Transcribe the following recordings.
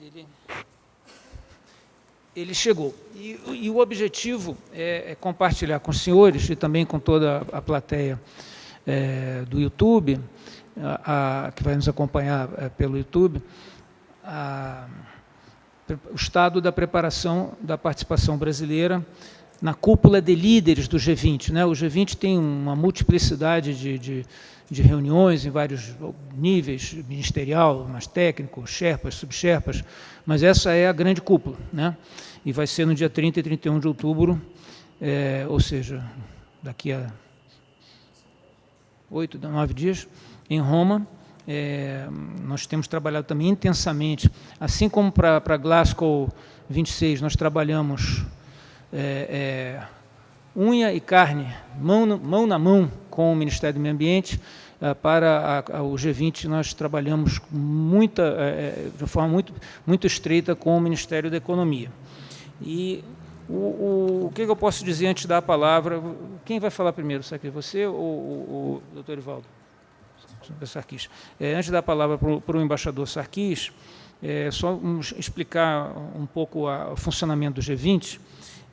Ele, ele chegou. E, e o objetivo é, é, compartilhar com os senhores e também com toda a plateia é, do YouTube, a, a, que vai nos acompanhar é, pelo YouTube, a, o estado da preparação da participação brasileira na cúpula de líderes do G20. Né? O G20 tem uma multiplicidade de, de, de reuniões em vários níveis, ministerial, mais técnico, sherpas, subsherpas, mas essa é a grande cúpula. Né? E vai ser no dia 30 e 31 de outubro, é, ou seja, daqui a oito, nove dias, em Roma, é, nós temos trabalhado também intensamente, assim como para Glasgow 26, nós trabalhamos é, é, unha e carne, mão, mão na mão com o Ministério do Meio Ambiente, é, para a, a, o G20 nós trabalhamos muita, é, é, de forma muito, muito estreita com o Ministério da Economia. E o, o, o que eu posso dizer antes da palavra? Quem vai falar primeiro? Será você ou o, o doutor Ivaldo? Sarkis. É, antes da palavra para o embaixador Sarkis, é, só explicar um pouco a, o funcionamento do G20.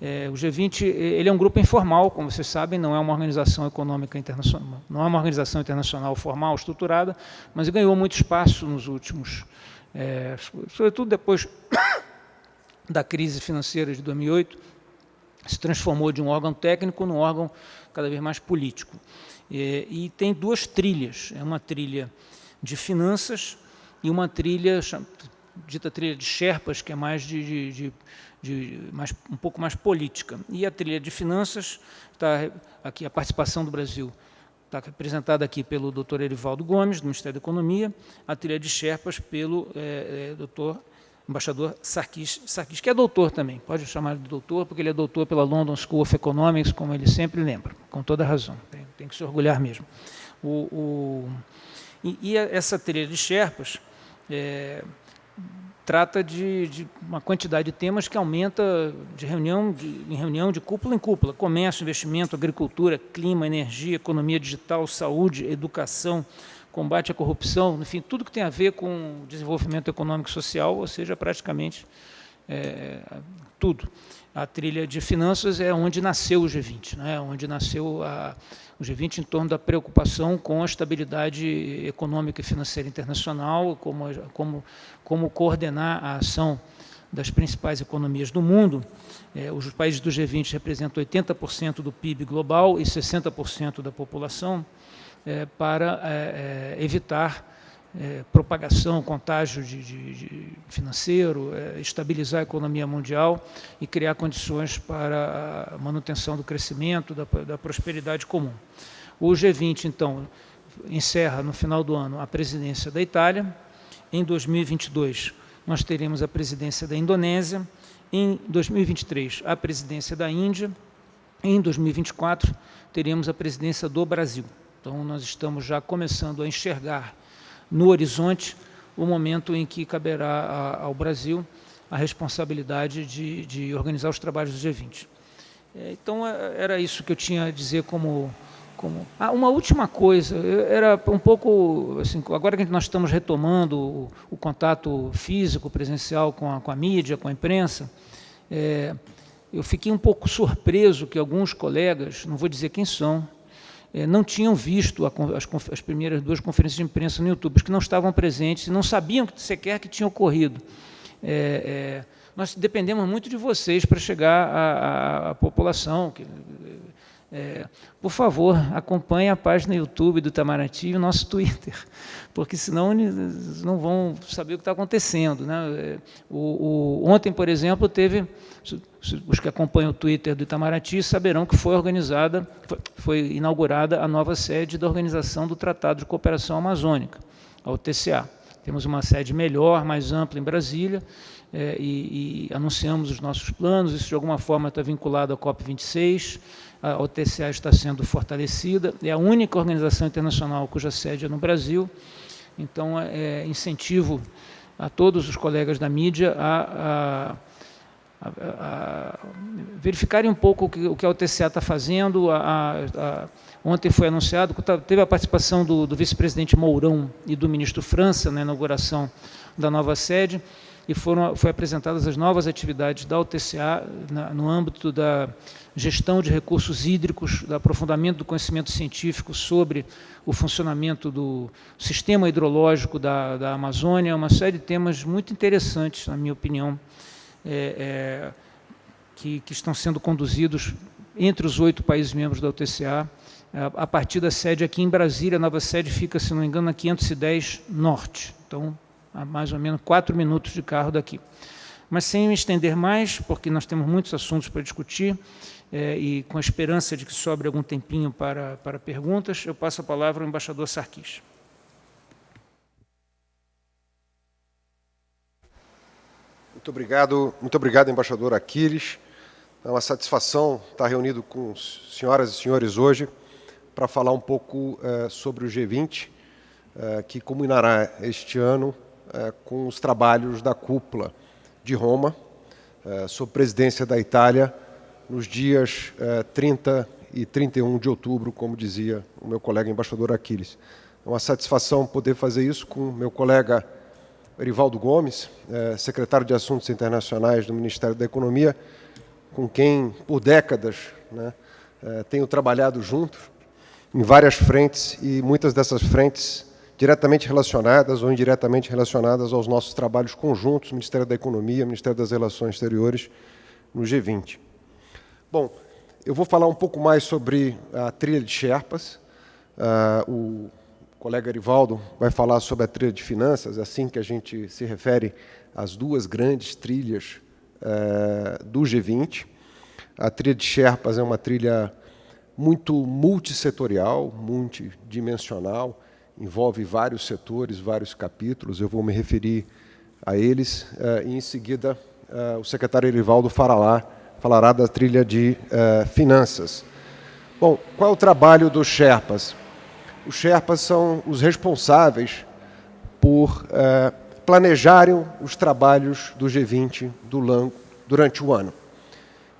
É, o G20 ele é um grupo informal, como vocês sabem, não é uma organização econômica internacional, não é uma organização internacional formal, estruturada, mas ganhou muito espaço nos últimos, é, sobretudo depois da crise financeira de 2008, se transformou de um órgão técnico num órgão cada vez mais político. É, e tem duas trilhas, é uma trilha de finanças e uma trilha, dita trilha de Sherpas, que é mais de, de, de, de mais, um pouco mais política. E a trilha de finanças, está aqui a participação do Brasil, está representada aqui pelo doutor Erivaldo Gomes, do Ministério da Economia, a trilha de Sherpas pelo é, é, doutor embaixador Sarkis, Sarkis, que é doutor também, pode chamar de doutor, porque ele é doutor pela London School of Economics, como ele sempre lembra, com toda razão, tem, tem que se orgulhar mesmo. O, o, e, e, essa trilha de Sherpas é, trata de, de, uma quantidade de temas que aumenta de reunião de, em reunião, de cúpula em cúpula, comércio, investimento, agricultura, clima, energia, economia digital, saúde, educação, combate à corrupção, enfim, tudo que tem a ver com desenvolvimento econômico e social, ou seja, praticamente é, tudo. A trilha de finanças é onde nasceu o G20, né? onde nasceu a, o G20 em torno da preocupação com a estabilidade econômica e financeira internacional, como, como, como coordenar a ação das principais economias do mundo. É, os países do G20 representam 80% do PIB global e 60% da população é, para é, evitar é, propagação, contágio de, de, de financeiro, é, estabilizar a economia mundial e criar condições para a manutenção do crescimento, da, da prosperidade comum. O G20, então, encerra no final do ano a presidência da Itália. Em 2022, nós teremos a presidência da Indonésia. Em 2023, a presidência da Índia. Em 2024, teremos a presidência do Brasil. Então, nós estamos já começando a enxergar no horizonte o momento em que caberá ao Brasil a responsabilidade de, de, organizar os trabalhos do G20. É, então, é, era isso que eu tinha a dizer como... como... Ah, uma última coisa, era um pouco... Assim, agora que nós estamos retomando o, o contato físico, presencial com a, com a mídia, com a imprensa, é, eu fiquei um pouco surpreso que alguns colegas, não vou dizer quem são, não tinham visto as, as, primeiras duas conferências de imprensa no YouTube, porque não estavam presentes não sabiam que, sequer que tinha ocorrido. É, é, nós dependemos muito de vocês para chegar à, à população. Que, é, por favor, acompanhe a página YouTube do Itamaraty e o nosso Twitter, porque senão não vão saber o que está acontecendo. Né? É, o, o, ontem, por exemplo, teve, os que acompanham o Twitter do Itamaraty saberão que foi organizada, foi, foi inaugurada a nova sede da Organização do Tratado de Cooperação Amazônica, a OTCA. Temos uma sede melhor, mais ampla em Brasília, é, e, e, anunciamos os nossos planos, isso de alguma forma está vinculado à COP26, a OTCA está sendo fortalecida, é a única organização internacional cuja sede é no Brasil, então é, incentivo a todos os colegas da mídia a, a, a, a verificarem um pouco o que, o que a OTCA está fazendo, Ontem foi anunciado, teve a participação do, do vice-presidente Mourão e do ministro França na inauguração da nova sede, e foram foi apresentadas as novas atividades da UTCA na, no âmbito da gestão de recursos hídricos, do aprofundamento do conhecimento científico sobre o funcionamento do sistema hidrológico da, da Amazônia, uma série de temas muito interessantes, na minha opinião, é, é, que, que estão sendo conduzidos entre os oito países membros da UTCA, a partir da sede aqui em Brasília, a nova sede fica, se não me engano, na 510 Norte. Então, a mais ou menos quatro minutos de carro daqui. Mas sem me estender mais, porque nós temos muitos assuntos para discutir, é, e com a esperança de que sobre algum tempinho para, para perguntas, eu passo a palavra ao embaixador Sarkis. Muito obrigado, muito obrigado, embaixador Aquiles. É uma satisfação estar reunido com senhoras e senhores hoje para falar um pouco é, sobre o G20, é, que culminará este ano com os trabalhos da cúpula de Roma, sob presidência da Itália, nos dias 30 e 31 de outubro, como dizia o meu colega embaixador Aquiles. É uma satisfação poder fazer isso com meu colega Erivaldo Gomes, secretário de Assuntos Internacionais do Ministério da Economia, com quem, por décadas, né, tenho trabalhado juntos em várias frentes e muitas dessas frentes diretamente relacionadas ou indiretamente relacionadas aos nossos trabalhos conjuntos, Ministério da Economia, Ministério das Relações Exteriores, no G20. Bom, eu vou falar um pouco mais sobre a trilha de Sherpas. Uh, o colega Arivaldo vai falar sobre a trilha de finanças, assim que a gente se refere às duas grandes trilhas uh, do G20. A trilha de Sherpas é uma trilha muito multissetorial, multidimensional, envolve vários setores, vários capítulos, eu vou me referir a eles, uh, e em seguida uh, o secretário Erivaldo falará, falará da trilha de uh, finanças. Bom, qual é o trabalho dos Sherpas? Os Sherpas são os responsáveis por planejarem os trabalhos do G20 do LAN durante o ano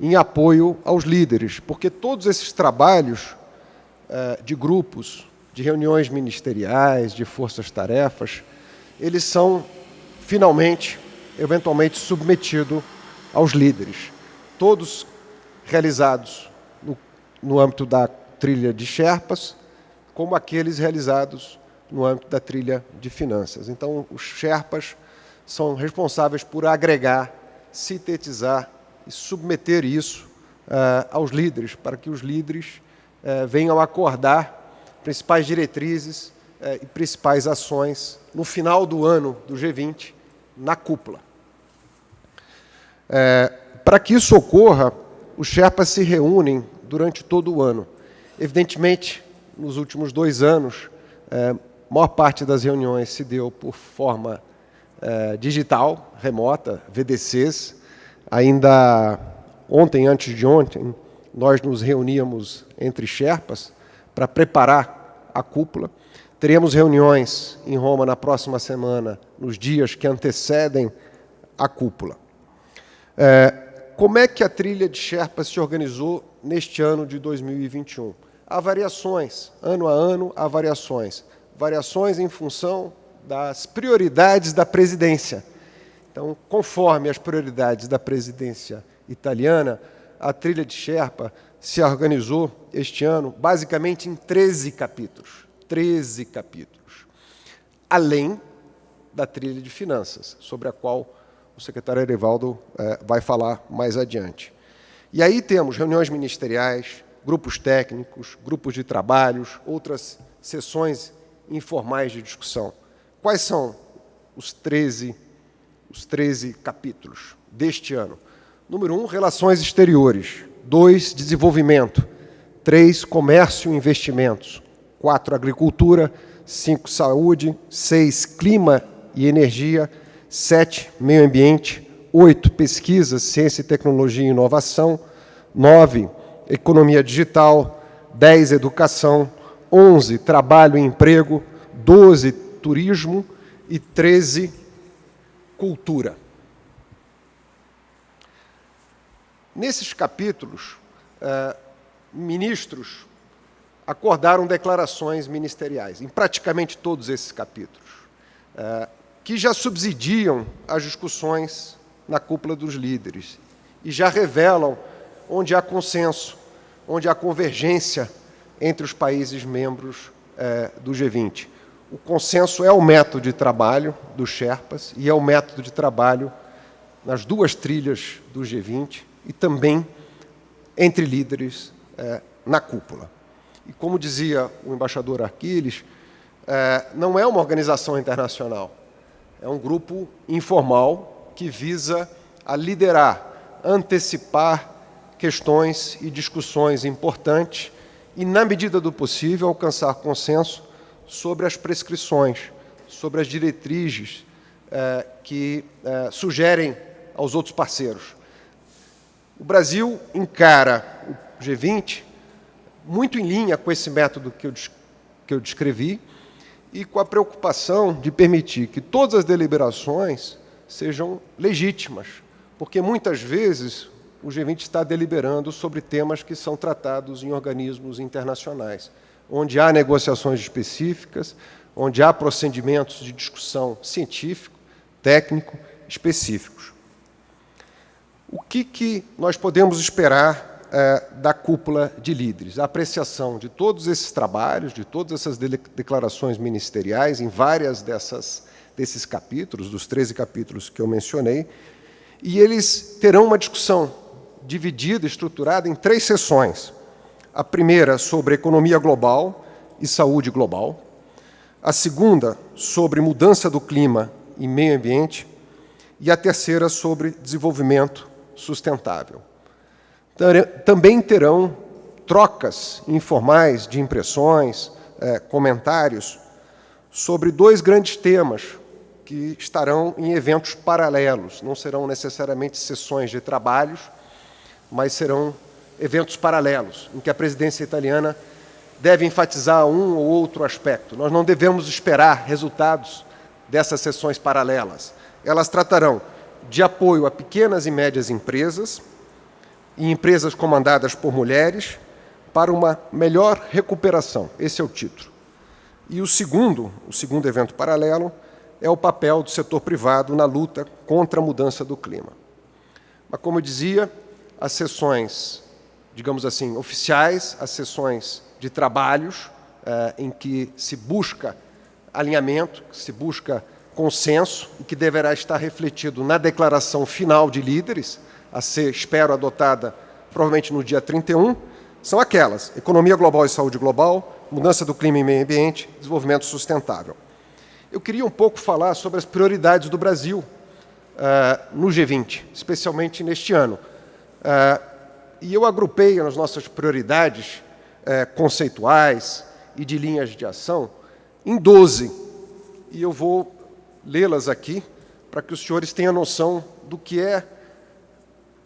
em apoio aos líderes, porque todos esses trabalhos eh, de grupos, de reuniões ministeriais, de forças-tarefas, eles são, finalmente, eventualmente submetidos aos líderes. Todos realizados no, no âmbito da trilha de Sherpas, como aqueles realizados no âmbito da trilha de finanças. Então, os Sherpas são responsáveis por agregar, sintetizar e submeter isso uh, aos líderes, para que os líderes uh, venham acordar principais diretrizes uh, e principais ações no final do ano do G20, na cúpula. para que isso ocorra, os Sherpas se reúnem durante todo o ano. Evidentemente, nos últimos dois anos, a maior parte das reuniões se deu por forma digital, remota, VDCs, Ainda ontem, antes de ontem, nós nos reuníamos entre Sherpas para preparar a cúpula. Teremos reuniões em Roma na próxima semana, nos dias que antecedem a cúpula. É, como é que a trilha de Sherpas se organizou neste ano de 2021? Há variações, ano a ano há variações. Variações em função das prioridades da presidência. Então, conforme as prioridades da presidência italiana, a trilha de Sherpa se organizou este ano basicamente em 13 capítulos. 13 capítulos. Além da trilha de finanças, sobre a qual o secretário Erivaldo eh, vai falar mais adiante. E aí temos reuniões ministeriais, grupos técnicos, grupos de trabalhos, outras sessões informais de discussão. Quais são os 13 capítulos? os 13 capítulos deste ano. Número 1, um, relações exteriores. 2, desenvolvimento. 3, comércio e investimentos. 4, agricultura. 5, saúde. 6, clima e energia. 7, meio ambiente. 8, pesquisa, ciência, tecnologia e inovação. 9, economia digital. 10, educação. 11, trabalho e emprego. 12, turismo. E 13, cultura. Nesses capítulos, eh, ministros acordaram declarações ministeriais, em praticamente todos esses capítulos, eh, que já subsidiam as discussões na cúpula dos líderes e já revelam onde há consenso, onde há convergência entre os países membros é, do G20. O consenso é o método de trabalho dos Sherpas e é o método de trabalho nas duas trilhas do G20 e também entre líderes é, na cúpula. E como dizia o embaixador Aquiles, é, não é uma organização internacional, é um grupo informal que visa a liderar, antecipar questões e discussões importantes e, na medida do possível, alcançar consenso sobre as prescrições, sobre as diretrizes eh, que eh, sugerem aos outros parceiros. O Brasil encara o G20 muito em linha com esse método que eu, que eu descrevi e com a preocupação de permitir que todas as deliberações sejam legítimas, porque muitas vezes o G20 está deliberando sobre temas que são tratados em organismos internacionais, onde há negociações específicas, onde há procedimentos de discussão científico, técnico, específicos. O que, que nós podemos esperar é, da cúpula de líderes, a apreciação de todos esses trabalhos, de todas essas de declarações ministeriais, em várias dessas, desses capítulos, dos 13 capítulos que eu mencionei, e eles terão uma discussão dividida, estruturada em três sessões. A primeira sobre economia global e saúde global, a segunda sobre mudança do clima e meio ambiente, e a terceira sobre desenvolvimento sustentável também terão trocas informais de impressões, é, comentários sobre dois grandes temas que estarão em eventos paralelos. Não serão necessariamente sessões de trabalhos, mas serão eventos paralelos, em que a presidência italiana deve enfatizar um ou outro aspecto. Nós não devemos esperar resultados dessas sessões paralelas. Elas tratarão de apoio a pequenas e médias empresas, e empresas comandadas por mulheres para uma melhor recuperação. Esse é o título. E o segundo, o segundo evento paralelo, é o papel do setor privado na luta contra a mudança do clima. Mas, como eu dizia, as sessões, digamos assim, oficiais, as sessões de trabalhos, eh, em que se busca alinhamento, se busca consenso, e que deverá estar refletido na declaração final de líderes, a ser, espero, adotada provavelmente no dia 31, são aquelas: economia global e saúde global, mudança do clima e meio ambiente, desenvolvimento sustentável. Eu queria um pouco falar sobre as prioridades do Brasil uh, no G20, especialmente neste ano. Uh, e eu agrupei as nossas prioridades uh, conceituais e de linhas de ação em 12. E eu vou lê-las aqui para que os senhores tenham noção do que é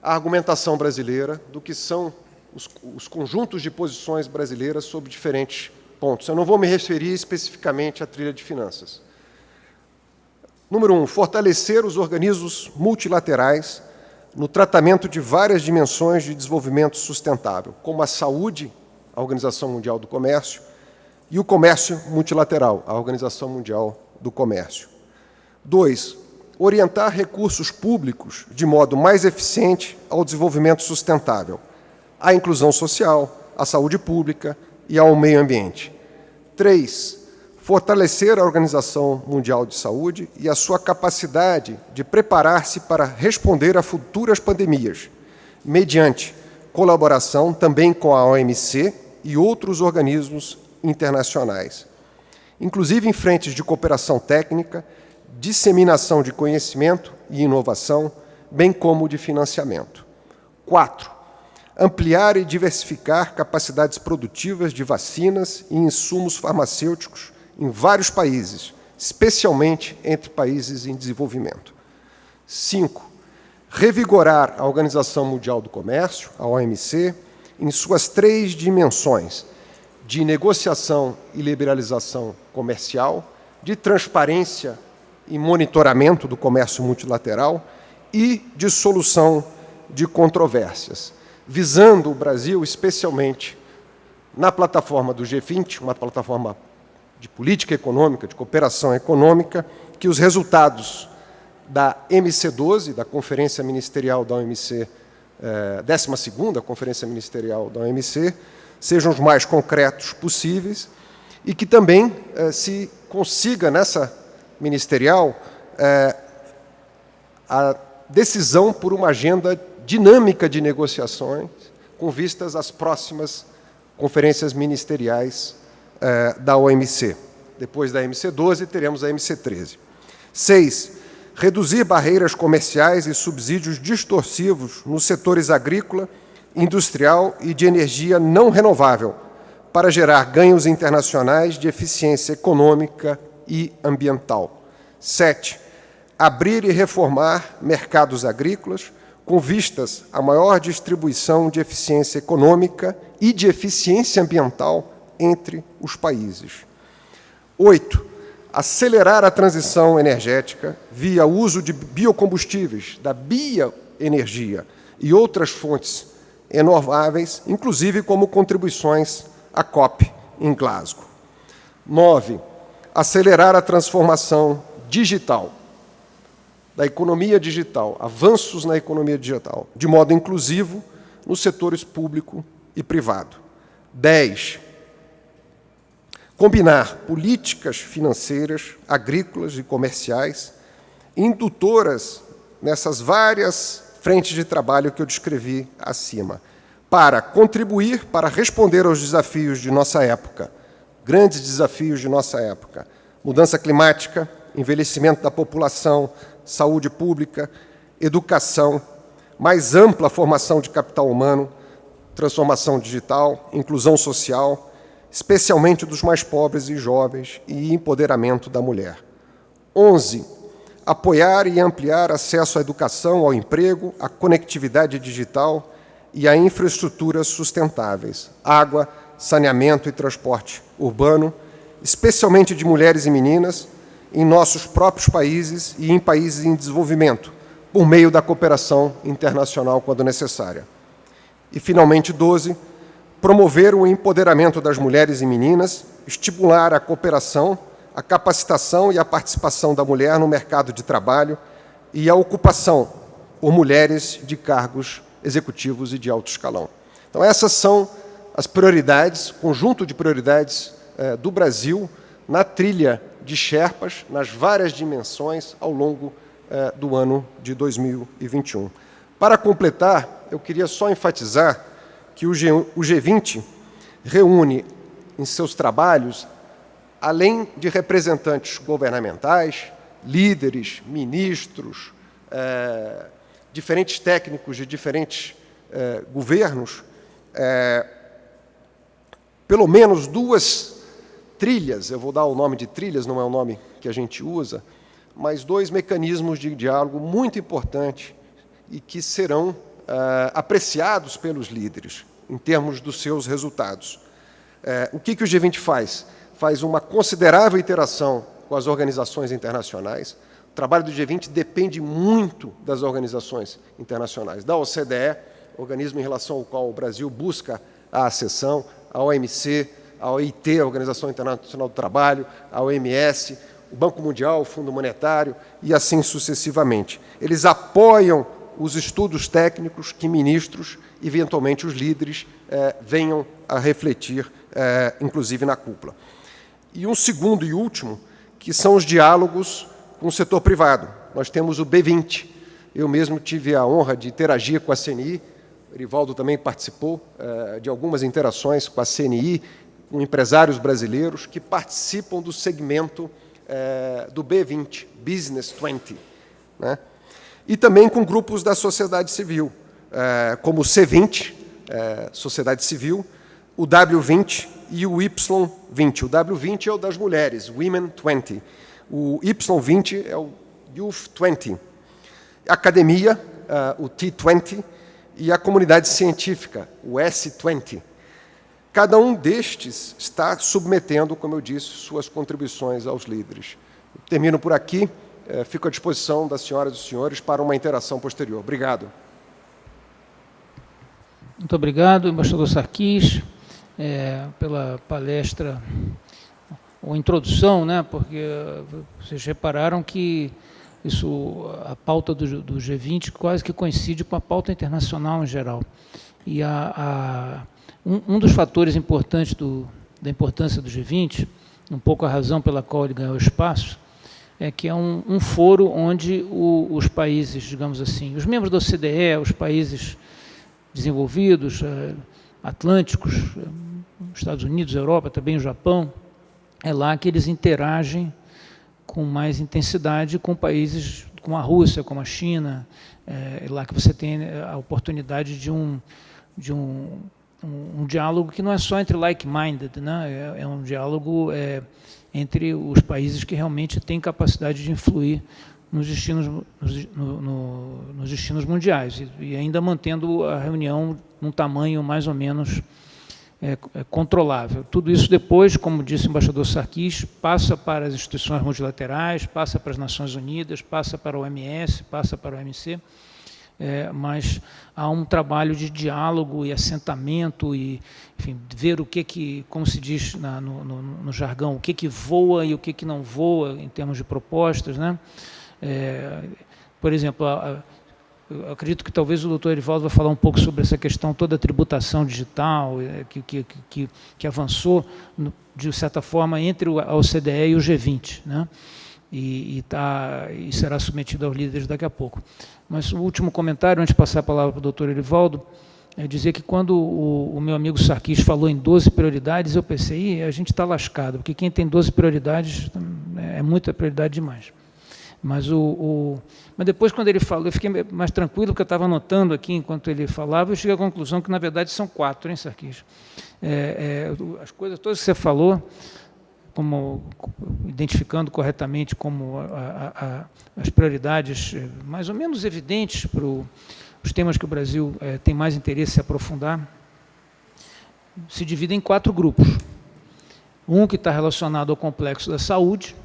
a argumentação brasileira, do que são os, os conjuntos de posições brasileiras sobre diferentes pontos. Eu não vou me referir especificamente à trilha de finanças. Número um, fortalecer os organismos multilaterais no tratamento de várias dimensões de desenvolvimento sustentável, como a saúde, a Organização Mundial do Comércio, e o comércio multilateral, a Organização Mundial do Comércio. Dois, orientar recursos públicos de modo mais eficiente ao desenvolvimento sustentável, à inclusão social, à saúde pública e ao meio ambiente. Três, fortalecer a Organização Mundial de Saúde e a sua capacidade de preparar-se para responder a futuras pandemias, mediante colaboração também com a OMC e outros organismos internacionais, inclusive em frentes de cooperação técnica disseminação de conhecimento e inovação, bem como de financiamento. Quatro, ampliar e diversificar capacidades produtivas de vacinas e insumos farmacêuticos em vários países, especialmente entre países em desenvolvimento. Cinco, revigorar a Organização Mundial do Comércio, a OMC, em suas três dimensões, de negociação e liberalização comercial, de transparência e monitoramento do comércio multilateral e de solução de controvérsias, visando o Brasil especialmente na plataforma do G20, uma plataforma de política econômica, de cooperação econômica, que os resultados da MC12, da Conferência Ministerial da OMC, eh, 12ª Conferência Ministerial da OMC, sejam os mais concretos possíveis e que também eh, se consiga nessa ministerial eh, a decisão por uma agenda dinâmica de negociações com vistas às próximas conferências ministeriais eh, da OMC. Depois da MC12, teremos a MC13. Seis, reduzir barreiras comerciais e subsídios distorsivos nos setores agrícola, industrial e de energia não renovável, para gerar ganhos internacionais de eficiência econômica e ambiental. Sete, abrir e reformar mercados agrícolas com vistas à maior distribuição de eficiência econômica e de eficiência ambiental entre os países. Oito, acelerar a transição energética via uso de biocombustíveis, da bioenergia e outras fontes renováveis, inclusive como contribuições à COP em Glasgow. Nove, acelerar a transformação digital, da economia digital, avanços na economia digital, de modo inclusivo nos setores público e privado. 10. Combinar políticas financeiras, agrícolas e comerciais, indutoras nessas várias frentes de trabalho que eu descrevi acima, para contribuir para responder aos desafios de nossa época, grandes desafios de nossa época, mudança climática, envelhecimento da população, saúde pública, educação, mais ampla formação de capital humano, transformação digital, inclusão social, especialmente dos mais pobres e jovens, e empoderamento da mulher. 11. Apoiar e ampliar acesso à educação, ao emprego, à conectividade digital e a infraestruturas sustentáveis, água, saneamento e transporte urbano, especialmente de mulheres e meninas, em nossos próprios países e em países em desenvolvimento, por meio da cooperação internacional quando necessária. E, finalmente, 12, promover o empoderamento das mulheres e meninas, estimular a cooperação, a capacitação e a participação da mulher no mercado de trabalho e a ocupação por mulheres de cargos executivos e de alto escalão. Então, essas são as prioridades, conjunto de prioridades eh, do Brasil na trilha de Sherpas nas várias dimensões ao longo eh, do ano de 2021. Para completar, eu queria só enfatizar que o, G, o G20 reúne em seus trabalhos, além de representantes governamentais, líderes, ministros, eh, diferentes técnicos de diferentes governos, pelo menos duas trilhas, eu vou dar o nome de trilhas, não é o nome que a gente usa, mas dois mecanismos de diálogo muito importantes e que serão uh, apreciados pelos líderes em termos dos seus resultados. Uh, o que, que o G20 faz? Faz uma considerável interação com as organizações internacionais. O trabalho do G20 depende muito das organizações internacionais, da OCDE, organismo em relação ao qual o Brasil busca a acessão, a OMC, a OIT, a Organização Internacional do Trabalho, a OMS, o Banco Mundial, o Fundo Monetário e assim sucessivamente. Eles apoiam os estudos técnicos que ministros, eventualmente os líderes, eh, venham a refletir, eh, inclusive na cúpula. E um segundo e último, que são os diálogos com o setor privado. Nós temos o B20. Eu mesmo tive a honra de interagir com a CNI, Erivaldo também participou eh, de algumas interações com a CNI com empresários brasileiros que participam do segmento é, do B20, Business 20, né? e também com grupos da sociedade civil, é, como o C20, é, Sociedade Civil, o W20 e o Y20. O W20 é o das mulheres, Women 20. O Y20 é o Youth 20. A academia, o T20, e a comunidade científica, o S20. Cada um destes está submetendo, como eu disse, suas contribuições aos líderes. Termino por aqui. É, fico à disposição das senhoras e dos senhores para uma interação posterior. Obrigado. Muito obrigado, embaixador Sarquis, é, pela palestra uma introdução, né, porque vocês repararam que isso, a pauta do, do G20 quase que coincide com a pauta internacional em geral. E a, a, um, um, dos fatores importantes do, da importância do G20, um pouco a razão pela qual ele ganhou espaço, é que é um, um foro onde o, os países, digamos assim, os membros da OCDE, os países desenvolvidos, eh, atlânticos, eh, Estados Unidos, Europa, também o Japão, é lá que eles interagem com mais intensidade com países como a Rússia, como a China, é lá que você tem a oportunidade de um, de um, um, um diálogo que não é só entre like-minded, né? é, é, um diálogo é, entre os países que realmente têm capacidade de influir nos destinos, nos, no, no, nos destinos mundiais, e, e ainda mantendo a reunião num tamanho mais ou menos é, é, controlável. Tudo isso depois, como disse o embaixador Sarkis, passa para as instituições multilaterais, passa para as Nações Unidas, passa para o OMS, passa para o OMC, é, mas há um trabalho de diálogo e assentamento e, enfim, ver o que que, como se diz na, no, no, no, jargão, o que que voa e o que que não voa em termos de propostas, né? É, por exemplo, a, eu acredito que talvez o doutor Erivaldo vai falar um pouco sobre essa questão toda a tributação digital, é, que, que, que, que avançou, de certa forma, entre a OCDE e o G20. Né? E, e, tá, e será submetido aos líderes daqui a pouco. Mas o último comentário, antes de passar a palavra para o doutor Erivaldo, é dizer que quando o, o, meu amigo Sarkis falou em 12 prioridades, eu pensei, a gente está lascado, porque quem tem 12 prioridades é muita prioridade demais. Mas, o, o, mas depois, quando ele falou, eu fiquei mais tranquilo, porque eu estava anotando aqui enquanto ele falava, eu cheguei à conclusão que, na verdade, são quatro, hein, Sarkis? É, é, as coisas todas que você falou, como identificando corretamente como a, a, a, as prioridades é, mais ou menos evidentes para os temas que o Brasil é, tem mais interesse em aprofundar, se dividem em quatro grupos. Um que está relacionado ao complexo da saúde,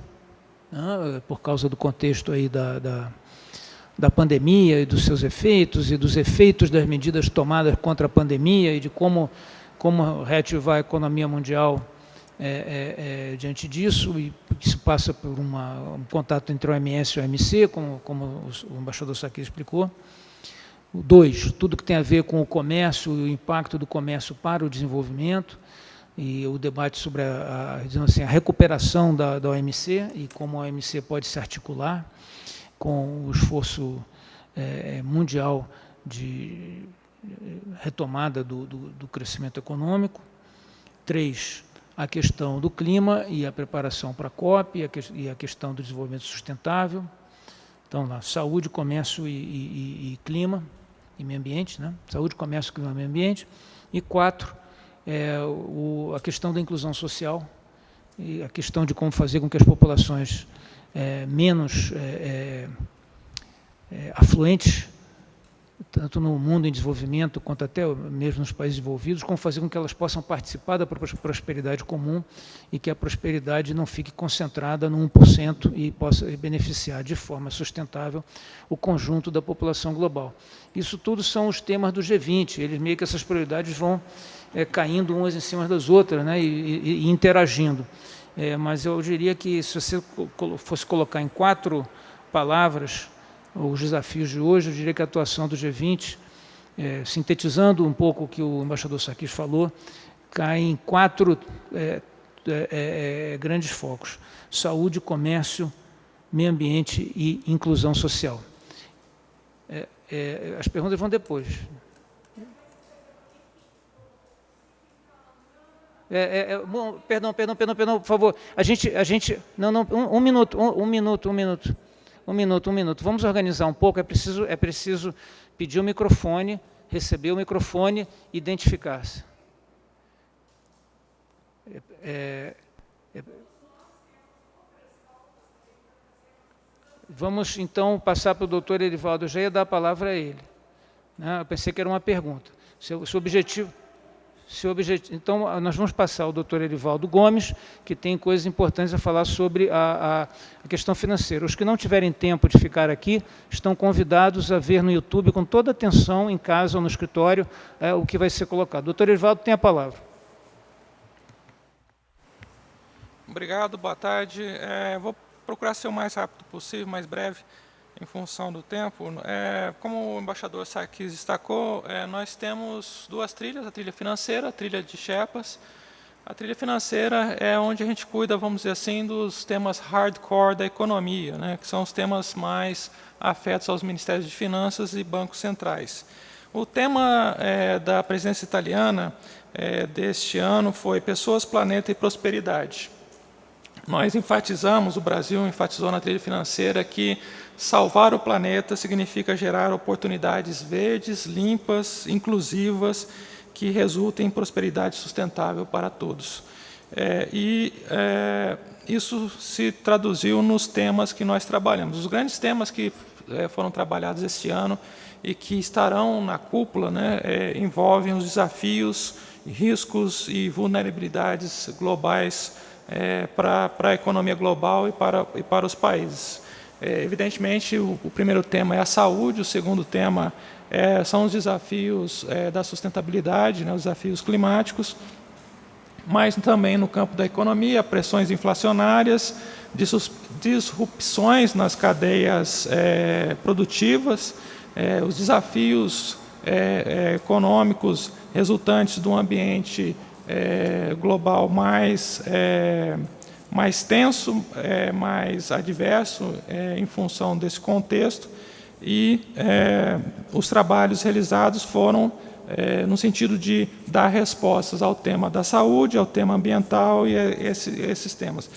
né, por causa do contexto aí da, da, da pandemia e dos seus efeitos, e dos efeitos das medidas tomadas contra a pandemia e de como, como reativar a economia mundial é, é, é, diante disso, e isso passa por uma, um contato entre o OMS e o OMC, como, como o embaixador Saki explicou. Dois, tudo que tem a ver com o comércio e o impacto do comércio para o desenvolvimento e o debate sobre a, a, assim, a recuperação da, da, OMC e como a OMC pode se articular com o esforço é, é mundial de retomada do, do, do, crescimento econômico. Três, a questão do clima e a preparação para a COP e a, e a questão do desenvolvimento sustentável. Então, lá, saúde, comércio e, e, e clima e meio ambiente, né? saúde, comércio, clima e meio ambiente. E quatro, é, o, a questão da inclusão social e a questão de como fazer com que as populações é, menos é, é, é afluentes, tanto no mundo em desenvolvimento quanto até mesmo nos países desenvolvidos, como fazer com que elas possam participar da prosperidade comum e que a prosperidade não fique concentrada no 1% e possa beneficiar de forma sustentável o conjunto da população global. Isso tudo são os temas do G20, eles meio que essas prioridades vão é, caindo umas em cima das outras né, e, e, interagindo. É, mas eu diria que se você fosse colocar em quatro palavras os desafios de hoje, eu diria que a atuação do G20, é, sintetizando um pouco o que o embaixador Sarkis falou, cai em quatro é, é, é, grandes focos. Saúde, comércio, meio ambiente e inclusão social. As perguntas vão depois. É, é, é, bom, perdão, perdão, perdão, perdão, por favor. A gente, a gente, não, não, um, um minuto, um, um, minuto, um minuto, um minuto, um minuto. Vamos organizar um pouco. É preciso, é preciso pedir o microfone, receber o microfone, identificar-se. É, é, é, vamos então passar para o doutor Erivaldo. Eu já ia dar a palavra a ele. Né? Eu pensei que era uma pergunta. Seu, seu objetivo. Objetivo. Então, nós vamos passar ao doutor Erivaldo Gomes, que tem coisas importantes a falar sobre a, a, a, questão financeira. Os que não tiverem tempo de ficar aqui, estão convidados a ver no YouTube com toda atenção, em casa ou no escritório, é, o que vai ser colocado. Doutor Erivaldo tem a palavra. Obrigado, boa tarde. É, vou procurar ser o mais rápido possível, mais breve, em função do tempo. É, como o embaixador Sarkis destacou, é, nós temos duas trilhas, a trilha financeira, a trilha de Sherpas. A trilha financeira é onde a gente cuida, vamos dizer assim, dos temas hardcore da economia, né, que são os temas mais afetos aos ministérios de finanças e bancos centrais. O tema é, da presidência italiana é, deste ano foi Pessoas, Planeta e Prosperidade. Nós enfatizamos, o Brasil enfatizou na trilha financeira que salvar o planeta significa gerar oportunidades verdes, limpas, inclusivas, que resultem em prosperidade sustentável para todos. É, e é, isso se traduziu nos temas que nós trabalhamos. Os grandes temas que é, foram trabalhados este ano e que estarão na cúpula né, é, envolvem os desafios, riscos e vulnerabilidades globais é, para a economia global e para, e para os países. É, evidentemente, o, o, primeiro tema é a saúde, o segundo tema é, são os desafios é, da sustentabilidade, né, os desafios climáticos, mas também no campo da economia, pressões inflacionárias, disrupções nas cadeias é, produtivas, é, os desafios é, econômicos resultantes do ambiente é, global mais, mais tenso, é, mais adverso é, em função desse contexto e é, os trabalhos realizados foram é, no sentido de dar respostas ao tema da saúde, ao tema ambiental e esse, esses temas.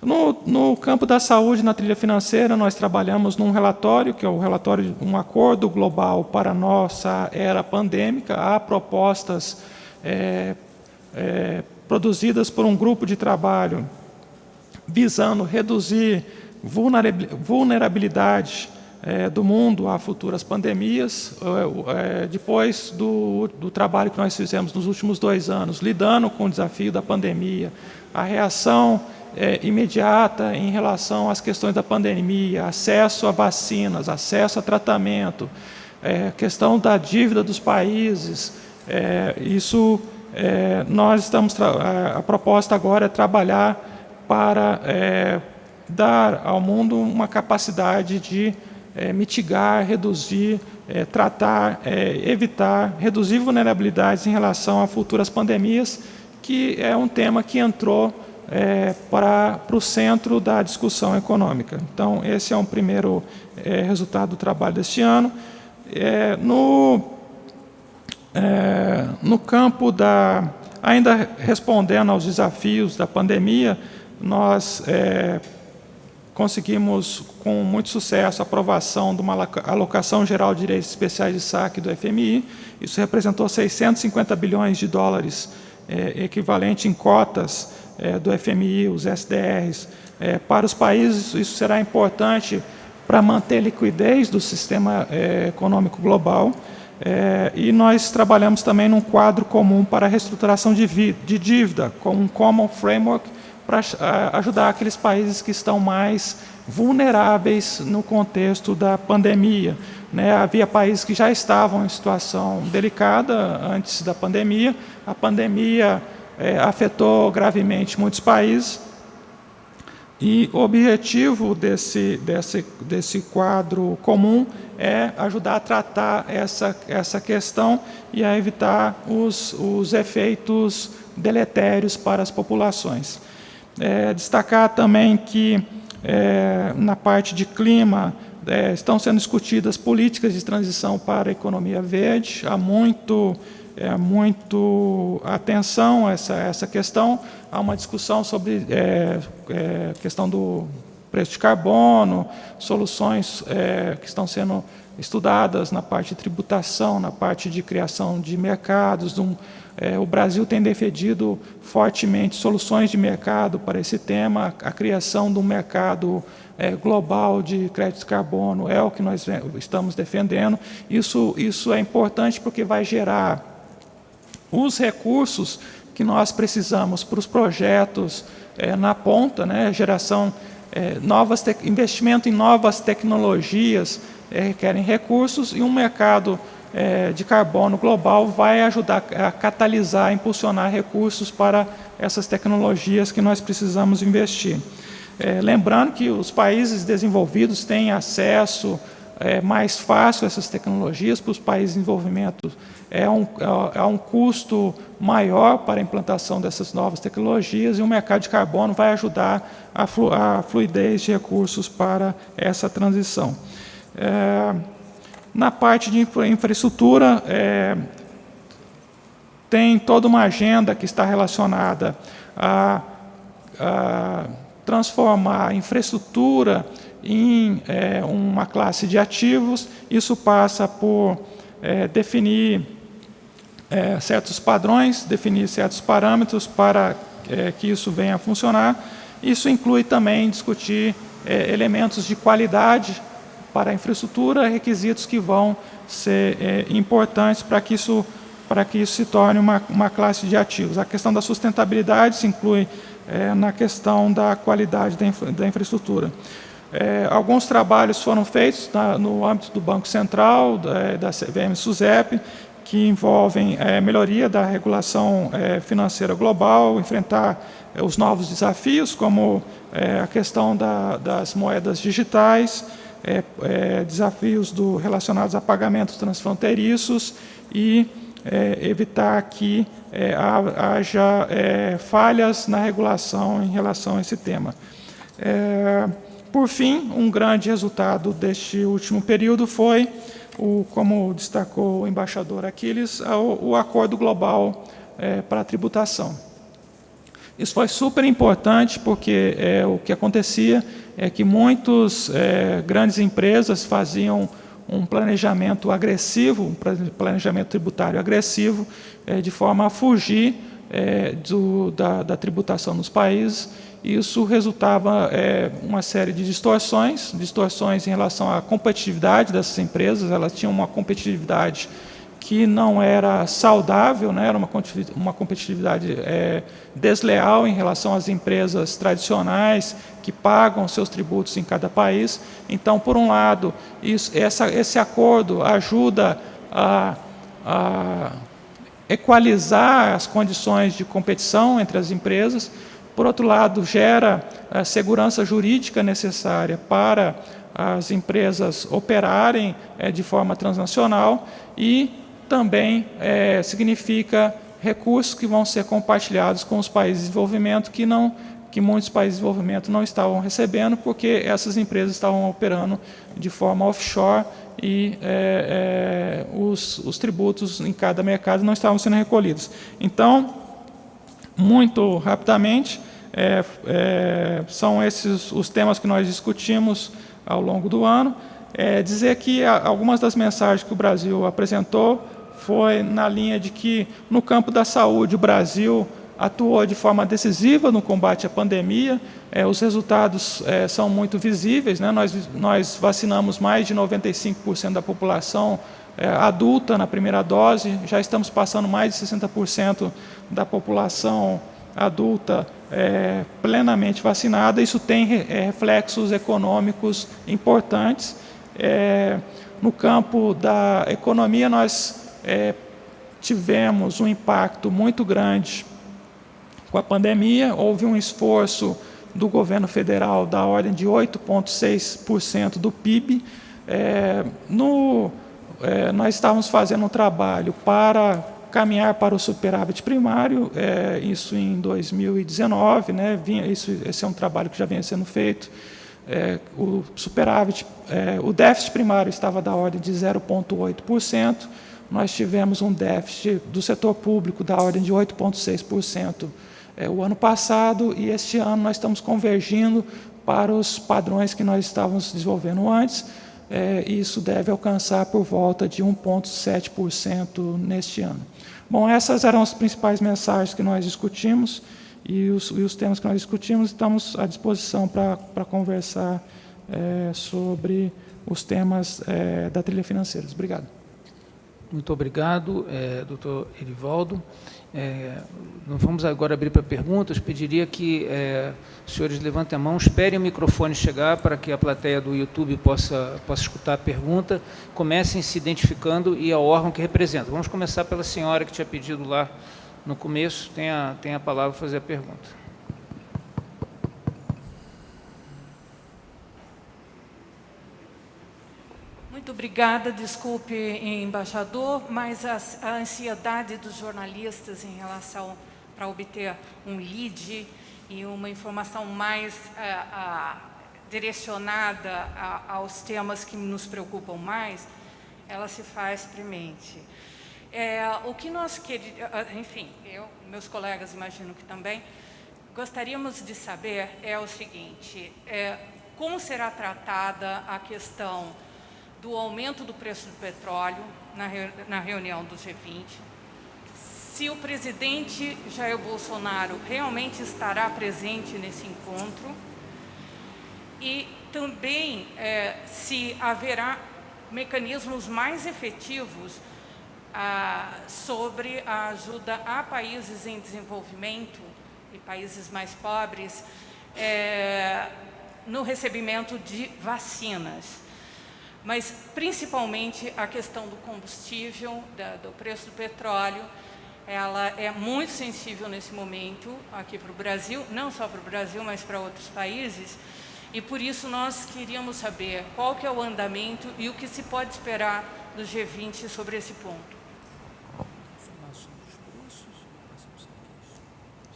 No, no, campo da saúde, na trilha financeira, nós trabalhamos num relatório, que é o relatório, um acordo global para a nossa era pandêmica. Há propostas é, é, produzidas por um grupo de trabalho visando reduzir vulnerabilidade é, do mundo a futuras pandemias, é, depois do, do, trabalho que nós fizemos nos últimos dois anos, lidando com o desafio da pandemia, a reação é, imediata em relação às questões da pandemia, acesso a vacinas, acesso a tratamento, é, questão da dívida dos países, é, isso nós estamos a, proposta agora é trabalhar para é, dar ao mundo uma capacidade de é, mitigar, reduzir, é, tratar, é, evitar, reduzir vulnerabilidades em relação a futuras pandemias, que é um tema que entrou é, para, para o centro da discussão econômica. Então, esse é um primeiro resultado do trabalho deste ano. no é, no campo da... Ainda respondendo aos desafios da pandemia, nós é, conseguimos, com muito sucesso, a aprovação de uma alocação geral de direitos especiais de saque do FMI. Isso representou 650 bilhões de dólares, é, equivalente em cotas é, do FMI, os SDRs. É, para os países, isso será importante para manter a liquidez do sistema é, econômico global é, e nós trabalhamos também num quadro comum para a reestruturação de, de dívida, com um common framework para ajudar aqueles países que estão mais vulneráveis no contexto da pandemia. Né? Havia países que já estavam em situação delicada antes da pandemia, a pandemia é, afetou gravemente muitos países, e o objetivo desse, desse, desse quadro comum é ajudar a tratar essa, essa questão e a evitar os, os efeitos deletérios para as populações. É, destacar também que é, na parte de clima é, estão sendo discutidas políticas de transição para a economia verde. Há muito é, muito atenção a essa, essa questão. Há uma discussão sobre é, é, questão do preço de carbono, soluções é, que estão sendo estudadas na parte de tributação, na parte de criação de mercados. Um, é, o Brasil tem defendido fortemente soluções de mercado para esse tema, a criação de um mercado é, global de créditos de carbono é o que nós estamos defendendo. Isso, isso é importante porque vai gerar os recursos que nós precisamos para os projetos é, na ponta, né, geração, é, novas investimento em novas tecnologias é, requerem recursos e um mercado é, de carbono global vai ajudar a catalisar, impulsionar recursos para essas tecnologias que nós precisamos investir. É, lembrando que os países desenvolvidos têm acesso é, mais fácil a essas tecnologias, para os países em desenvolvimento é um, é, é um custo maior para a implantação dessas novas tecnologias e o mercado de carbono vai ajudar a, flu, a fluidez de recursos para essa transição. É, na parte de infra, infraestrutura, é, tem toda uma agenda que está relacionada a, a transformar a infraestrutura em é, uma classe de ativos. Isso passa por é, definir é, certos padrões, definir certos parâmetros para é, que isso venha a funcionar. Isso inclui também discutir é, elementos de qualidade para a infraestrutura, requisitos que vão ser é, importantes para que isso para que isso se torne uma, uma classe de ativos. A questão da sustentabilidade se inclui é, na questão da qualidade da, infra, da infraestrutura. É, alguns trabalhos foram feitos na, no âmbito do Banco Central, da, da CVM-SUSEP, que envolvem é, melhoria da regulação é, financeira global, enfrentar é, os novos desafios, como é, a questão da, das moedas digitais, é, é, desafios do, relacionados a pagamentos transfronteiriços e evitar que é, haja é, falhas na regulação em relação a esse tema. É, por fim, um grande resultado deste último período foi, o, como destacou o embaixador Aquiles, o, o acordo global é, para a tributação. Isso foi super importante porque é, o que acontecia é que muitas é, grandes empresas faziam um planejamento agressivo, um planejamento tributário agressivo, é, de forma a fugir é, do, da, da, tributação nos países. Isso resultava é, uma série de distorções, distorções em relação à competitividade dessas empresas, elas tinham uma competitividade que não era saudável, né? era uma, uma competitividade é, desleal em relação às empresas tradicionais que pagam seus tributos em cada país. Então, por um lado, isso, essa, esse acordo ajuda a, a equalizar as condições de competição entre as empresas, por outro lado, gera a segurança jurídica necessária para as empresas operarem é, de forma transnacional e também é, significa recursos que vão ser compartilhados com os países de desenvolvimento que não que muitos países de desenvolvimento não estavam recebendo porque essas empresas estavam operando de forma offshore e é, é, os, os tributos em cada mercado não estavam sendo recolhidos. Então, muito rapidamente, é, é, são esses os temas que nós discutimos ao longo do ano. É, dizer que algumas das mensagens que o Brasil apresentou foi na linha de que, no campo da saúde, o Brasil atuou de forma decisiva no combate à pandemia, é, os resultados é, são muito visíveis, né? nós, nós vacinamos mais de 95% da população é, adulta na primeira dose, já estamos passando mais de 60% da população adulta é, plenamente vacinada, isso tem é, reflexos econômicos importantes. É, no campo da economia, nós é, tivemos um impacto muito grande com a pandemia, houve um esforço do governo federal da ordem de 8,6% do PIB. É, no, é, nós estávamos fazendo um trabalho para caminhar para o superávit primário, é, isso em 2019, né, vinha, isso, esse é um trabalho que já vinha sendo feito. É, o superávit, é, o déficit primário estava da ordem de 0,8%, nós tivemos um déficit do setor público da ordem de 8,6% é, o ano passado e este ano nós estamos convergindo para os padrões que nós estávamos desenvolvendo antes. É, isso deve alcançar por volta de 1,7% neste ano. Bom, essas eram as principais mensagens que nós discutimos e os, e os temas que nós discutimos. Estamos à disposição para conversar é, sobre os temas da trilha financeira. Obrigado. Muito obrigado, é, doutor Erivaldo. É, vamos agora abrir para perguntas. Pediria que é, os senhores levantem a mão, esperem o microfone chegar para que a plateia do YouTube possa, possa escutar a pergunta. Comecem se identificando e ao órgão que representa. Vamos começar pela senhora que tinha pedido lá no começo. Tem a, tem a palavra para fazer a pergunta. Muito obrigada, desculpe, embaixador, mas a, a ansiedade dos jornalistas em relação para obter um lead e uma informação mais a, a, direcionada aos temas que nos preocupam mais, ela se faz premente. É, o que nós queríamos, enfim, eu, meus colegas imagino que também, gostaríamos de saber é o seguinte, é, como será tratada a questão do aumento do preço do petróleo na, reunião do G20, se o presidente Jair Bolsonaro realmente estará presente nesse encontro e também é, se haverá mecanismos mais efetivos ah, sobre a ajuda a países em desenvolvimento e países mais pobres é, no recebimento de vacinas mas principalmente a questão do combustível, da, do preço do petróleo, ela é muito sensível nesse momento aqui para o Brasil, não só para o Brasil, mas para outros países, e por isso nós queríamos saber qual que é o andamento e o que se pode esperar do G20 sobre esse ponto.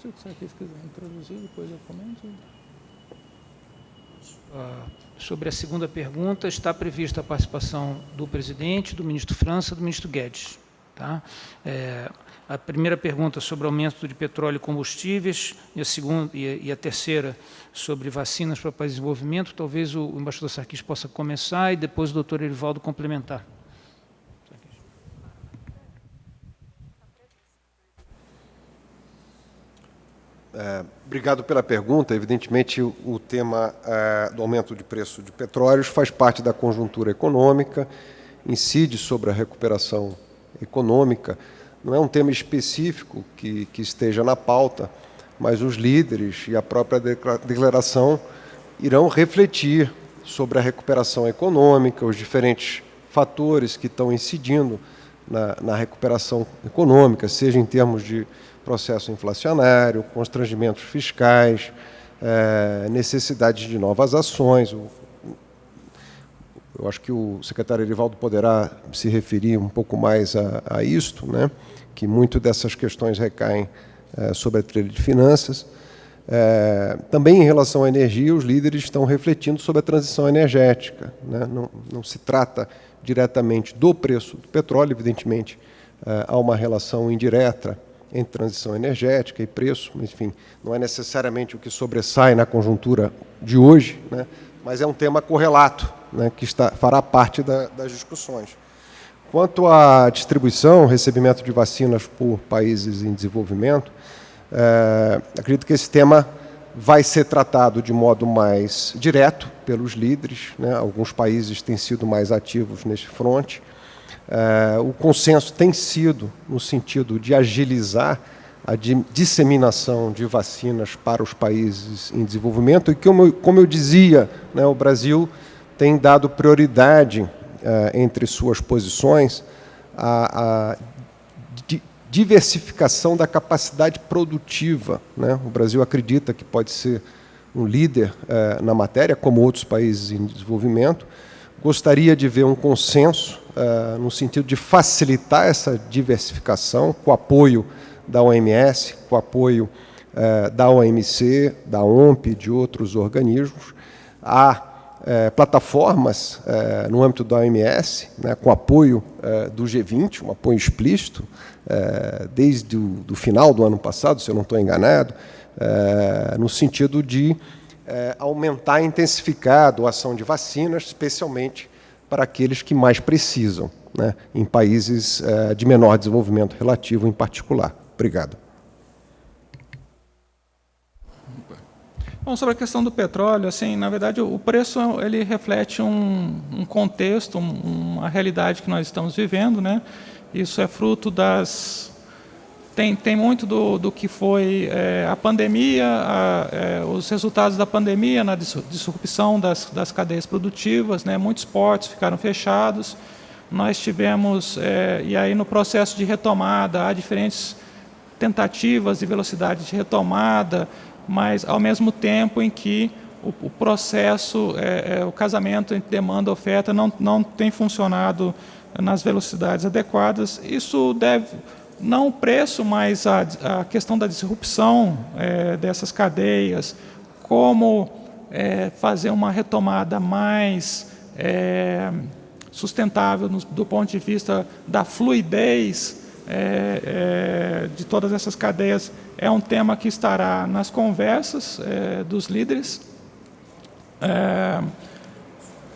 Se o Sarkis quiser introduzir, depois eu comento. Uh, sobre a segunda pergunta, está prevista a participação do presidente, do ministro França e do ministro Guedes. Tá? É, a primeira pergunta sobre aumento de petróleo e combustíveis, e a, segunda, e a, e a terceira sobre vacinas para o desenvolvimento, talvez o, o embaixador Sarkis possa começar e depois o doutor Erivaldo complementar. É, obrigado pela pergunta. Evidentemente, o, tema é, do aumento de preço de petróleos faz parte da conjuntura econômica, incide sobre a recuperação econômica. Não é um tema específico que, que esteja na pauta, mas os líderes e a própria declaração irão refletir sobre a recuperação econômica, os diferentes fatores que estão incidindo na, na recuperação econômica, seja em termos de processo inflacionário, constrangimentos fiscais, é, necessidade de novas ações. Eu acho que o secretário Erivaldo poderá se referir um pouco mais a, a isto, né? que muito dessas questões recaem é, sobre a trilha de finanças. É, também em relação à energia, os líderes estão refletindo sobre a transição energética. Né? Não, não, se trata diretamente do preço do petróleo, evidentemente, é, há uma relação indireta entre transição energética e preço, enfim, não é necessariamente o que sobressai na conjuntura de hoje, né, mas é um tema correlato, né, que está, fará parte da, das discussões. Quanto à distribuição, recebimento de vacinas por países em desenvolvimento, é, acredito que esse tema vai ser tratado de modo mais direto pelos líderes. Né? Alguns países têm sido mais ativos neste fronte. É, o consenso tem sido no sentido de agilizar a disseminação de vacinas para os países em desenvolvimento e como eu, como eu dizia, né, o Brasil tem dado prioridade é, entre suas posições à, à diversificação da capacidade produtiva. Né? O Brasil acredita que pode ser um líder é, na matéria, como outros países em desenvolvimento, gostaria de ver um consenso uh, no sentido de facilitar essa diversificação com apoio da OMS, com apoio uh, da OMC, da OMP e de outros organismos. Há uh, plataformas no âmbito da OMS, né, com apoio do G20, um apoio explícito, desde o do final do ano passado, se eu não estou enganado, no sentido de é, aumentar e intensificar a doação de vacinas, especialmente para aqueles que mais precisam, né, em países é, de menor desenvolvimento relativo em particular. Obrigado. Bom, sobre a questão do petróleo, assim, na verdade, o preço ele reflete um, um contexto, um, uma realidade que nós estamos vivendo, né? Isso é fruto das... Tem, tem muito do, do que foi é, a pandemia, a, é, os resultados da pandemia na disrupção das, das cadeias produtivas, né? muitos portos ficaram fechados, nós tivemos, é, e aí no processo de retomada, há diferentes tentativas de velocidade de retomada, mas ao mesmo tempo em que o, o processo, é, é, o casamento entre demanda e oferta não, não tem funcionado nas velocidades adequadas. Isso deve, não o preço, mas a, a questão da disrupção é, dessas cadeias, como é, fazer uma retomada mais é, sustentável no, do ponto de vista da fluidez é, é, de todas essas cadeias é um tema que estará nas conversas é, dos líderes.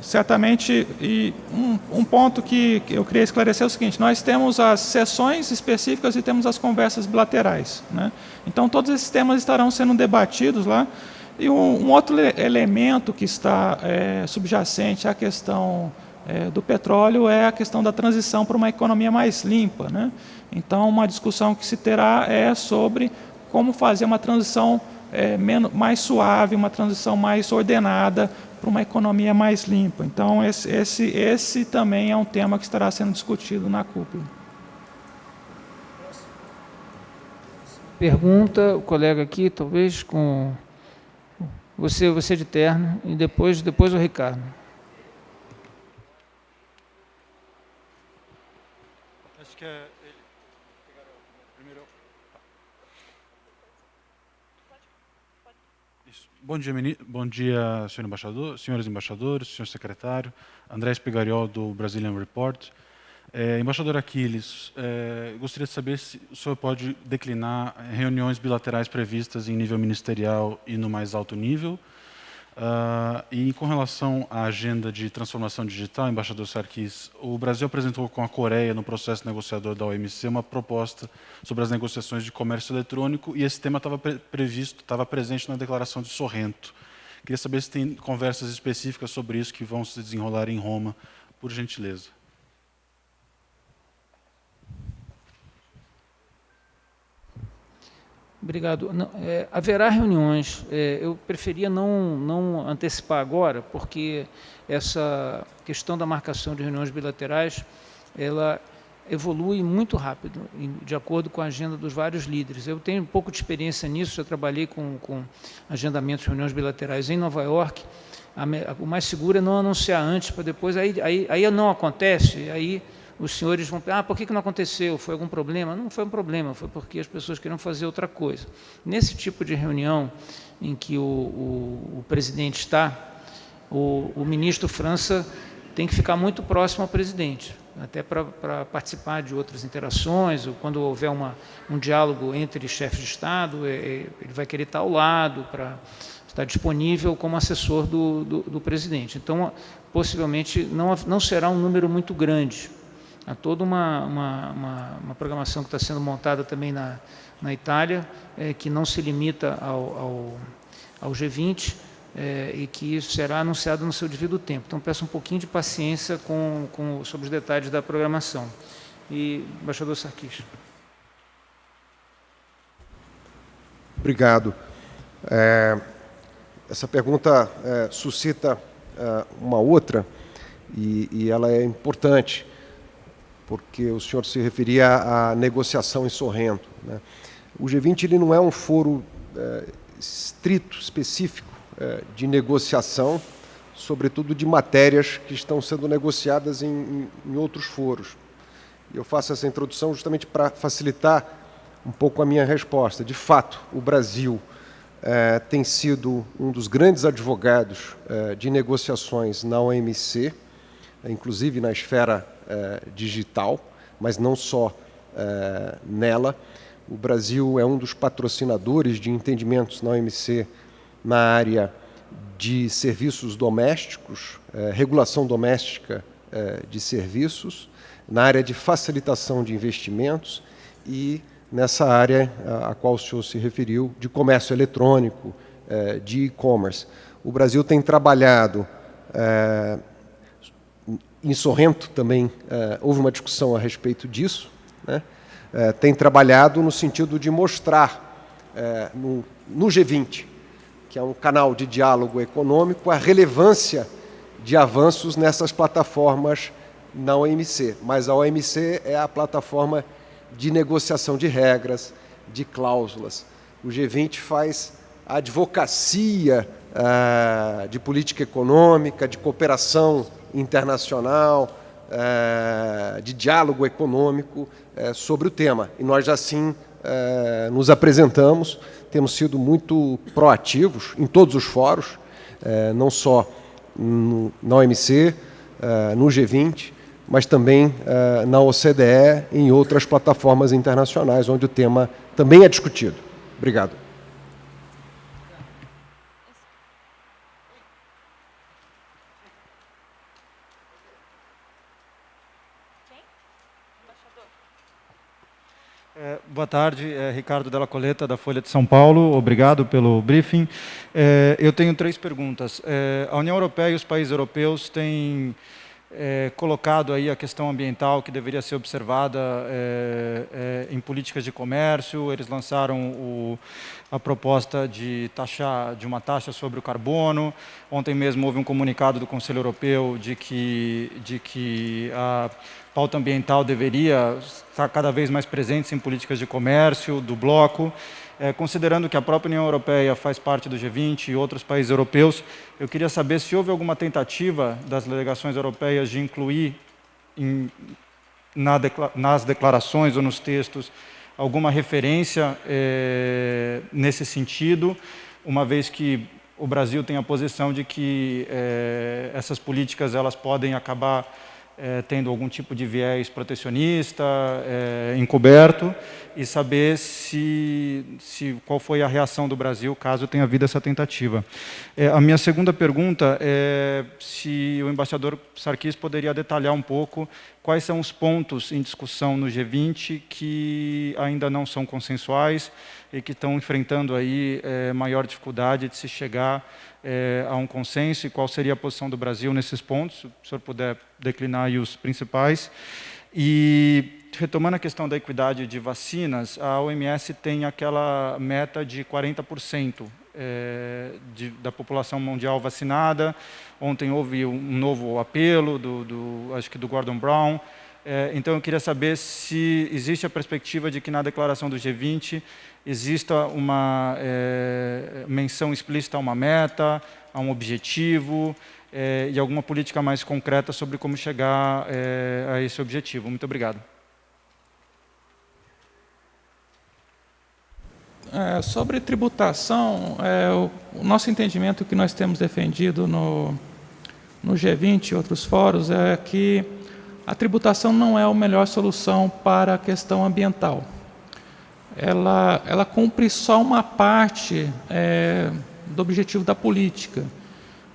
Certamente, e um, um, ponto que eu queria esclarecer é o seguinte, nós temos as sessões específicas e temos as conversas bilaterais. Né? Então, todos esses temas estarão sendo debatidos lá. E um, um outro elemento que está é, subjacente à questão é, do petróleo é a questão da transição para uma economia mais limpa. Né? Então, uma discussão que se terá é sobre como fazer uma transição é, menos, mais suave, uma transição mais ordenada para uma economia mais limpa. Então, esse, esse, esse também é um tema que estará sendo discutido na cúpula. Pergunta, o colega aqui, talvez com você, você de terno, e depois, depois o Ricardo. que é ele primeiro. Isso. Bom dia, bom dia, senhor embaixador, senhores embaixadores, senhor secretário, André Espigariol do Brazilian Report. É, embaixador Aquiles, é, gostaria de saber se o senhor pode declinar reuniões bilaterais previstas em nível ministerial e no mais alto nível, Uh, e com relação à agenda de transformação digital, embaixador Sarkis, o Brasil apresentou com a Coreia, no processo negociador da OMC, uma proposta sobre as negociações de comércio eletrônico e esse tema estava pre previsto, estava presente na declaração de Sorrento. Queria saber se tem conversas específicas sobre isso que vão se desenrolar em Roma, por gentileza. Obrigado. Não, é, haverá reuniões. É, eu preferia não, não antecipar agora, porque essa questão da marcação de reuniões bilaterais, ela evolui muito rápido, de acordo com a agenda dos vários líderes. Eu tenho um pouco de experiência nisso, já trabalhei com, com agendamentos reuniões bilaterais em Nova York. A, o mais seguro é não anunciar antes, para depois, aí, aí, aí não acontece, aí os senhores vão ah, por que, que não aconteceu? Foi algum problema? Não foi um problema, foi porque as pessoas queriam fazer outra coisa. Nesse tipo de reunião em que o, o, o presidente está, o, o, ministro França tem que ficar muito próximo ao presidente, até para participar de outras interações, ou quando houver uma, um diálogo entre chefes de Estado, é, é, ele vai querer estar ao lado para estar disponível como assessor do, do, do presidente. Então, possivelmente, não, não será um número muito grande, Há toda uma, uma, uma, uma programação que está sendo montada também na, na Itália, é, que não se limita ao, ao, ao G20 é, e que será anunciado no seu devido tempo. Então, peço um pouquinho de paciência com, com, sobre os detalhes da programação. E, embaixador Sarkis. Obrigado. É, essa pergunta suscita uma outra e, e ela é importante porque o senhor se referia à negociação em Sorrento. Né? O G20 ele não é um foro é, estrito, específico, é, de negociação, sobretudo de matérias que estão sendo negociadas em, em, outros foros. Eu faço essa introdução justamente para facilitar um pouco a minha resposta. De fato, o Brasil é, tem sido um dos grandes advogados de negociações na OMC, inclusive na esfera é, digital, mas não só é, nela. O Brasil é um dos patrocinadores de entendimentos na OMC na área de serviços domésticos, é, regulação doméstica de serviços, na área de facilitação de investimentos e nessa área a, qual o senhor se referiu, de comércio eletrônico, de e-commerce. O Brasil tem trabalhado em Sorrento também houve uma discussão a respeito disso, né? tem trabalhado no sentido de mostrar no, no G20, que é um canal de diálogo econômico, a relevância de avanços nessas plataformas na OMC. Mas a OMC é a plataforma de negociação de regras, de cláusulas. O G20 faz a advocacia de política econômica, de cooperação internacional, uh, de diálogo econômico uh, sobre o tema. E nós assim nos apresentamos, temos sido muito proativos em todos os fóruns, não só na OMC, no G20, mas também na OCDE e em outras plataformas internacionais, onde o tema também é discutido. Obrigado. É, boa tarde, é Ricardo Della Coleta, da Folha de São Paulo. Obrigado pelo briefing. É, eu tenho três perguntas. É, a União Europeia e os países europeus têm é, colocado aí a questão ambiental que deveria ser observada é, em políticas de comércio. Eles lançaram o, a proposta de, taxar, de uma taxa sobre o carbono. Ontem mesmo houve um comunicado do Conselho Europeu de que, de que a pauta ambiental deveria estar cada vez mais presente em políticas de comércio, do bloco. É, considerando que a própria União Europeia faz parte do G20 e outros países europeus, eu queria saber se houve alguma tentativa das delegações europeias de incluir em, na nas declarações ou nos textos alguma referência é, nesse sentido, uma vez que o Brasil tem a posição de que é, essas políticas elas podem acabar é, tendo algum tipo de viés protecionista, é, encoberto, e saber se, se, qual foi a reação do Brasil caso tenha havido essa tentativa. É, a minha segunda pergunta é se o embaixador Sarkis poderia detalhar um pouco quais são os pontos em discussão no G20 que ainda não são consensuais e que estão enfrentando aí é, maior dificuldade de se chegar é, a um consenso e qual seria a posição do Brasil nesses pontos, se o senhor puder declinar aí os principais. E, retomando a questão da equidade de vacinas, a OMS tem aquela meta de 40% é, de, da população mundial vacinada. Ontem houve um novo apelo, do, do acho que do Gordon Brown, é, então, eu queria saber se existe a perspectiva de que na declaração do G20 exista uma é, menção explícita a uma meta, a um objetivo é, e alguma política mais concreta sobre como chegar é, a esse objetivo. Muito obrigado. É, sobre tributação, é, o, o, nosso entendimento que nós temos defendido no, no G20 e outros fóruns é que a tributação não é a melhor solução para a questão ambiental ela, ela cumpre só uma parte é, do objetivo da política.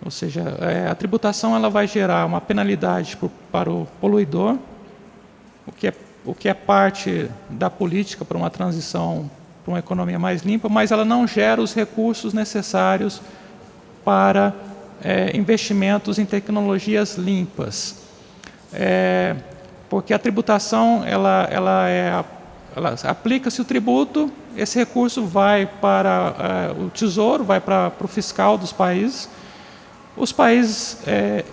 Ou seja, é, a tributação ela vai gerar uma penalidade para o poluidor, o que, é, o que é parte da política para uma transição para uma economia mais limpa, mas ela não gera os recursos necessários para é, investimentos em tecnologias limpas. É, porque a tributação ela, ela é a aplica-se o tributo, esse recurso vai para uh, o tesouro, vai para, para o fiscal dos países. Os países é,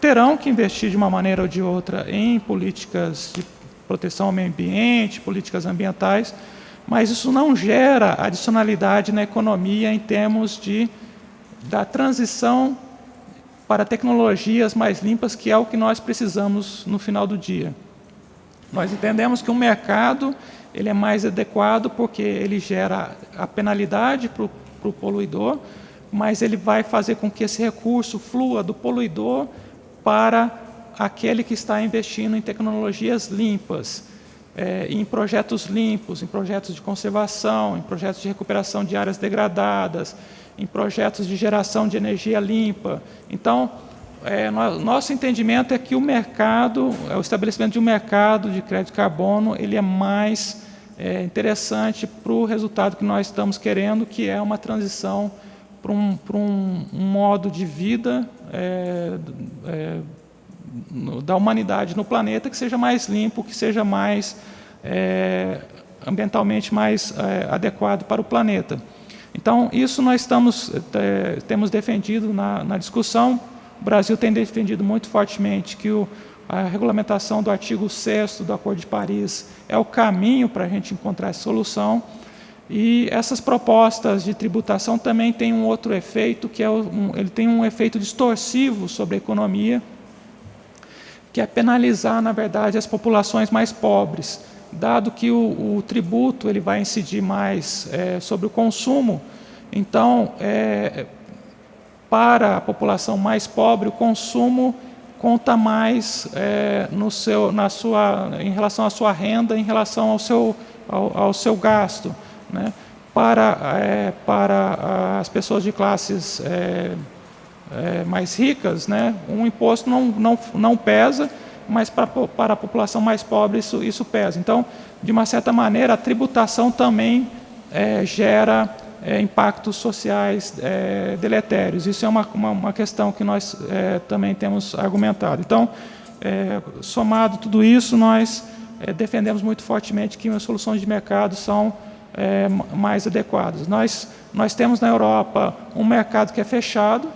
terão que investir de uma maneira ou de outra em políticas de proteção ao meio ambiente, políticas ambientais, mas isso não gera adicionalidade na economia em termos de, da transição para tecnologias mais limpas, que é o que nós precisamos no final do dia. Nós entendemos que o mercado ele é mais adequado porque ele gera a penalidade para o poluidor, mas ele vai fazer com que esse recurso flua do poluidor para aquele que está investindo em tecnologias limpas, é, em projetos limpos, em projetos de conservação, em projetos de recuperação de áreas degradadas, em projetos de geração de energia limpa. Então, é, nosso entendimento é que o mercado, o estabelecimento de um mercado de crédito de carbono, ele é mais é, interessante para o resultado que nós estamos querendo, que é uma transição para um, um, um modo de vida é, é, no, da humanidade no planeta que seja mais limpo, que seja mais é, ambientalmente mais é, adequado para o planeta. Então, isso nós estamos, é, temos defendido na, na, discussão. O Brasil tem defendido muito fortemente que o, a regulamentação do artigo 6 do Acordo de Paris é o caminho para a gente encontrar essa solução. E essas propostas de tributação também têm um outro efeito, que é um, ele tem um efeito distorsivo sobre a economia, que é penalizar, na verdade, as populações mais pobres dado que o, o tributo ele vai incidir mais é, sobre o consumo, então, é, para a população mais pobre, o consumo conta mais é, no seu, na sua, em relação à sua renda, em relação ao seu, ao, ao seu gasto. Né? Para, é, para as pessoas de classes é, é, mais ricas, né, um imposto não, não, não pesa, mas para, para a população mais pobre isso, isso pesa. Então, de uma certa maneira, a tributação também é, gera é, impactos sociais é, deletérios. Isso é uma, uma, uma questão que nós é, também temos argumentado. Então, é, somado tudo isso, nós é, defendemos muito fortemente que as soluções de mercado são mais adequadas. Nós, nós temos na Europa um mercado que é fechado,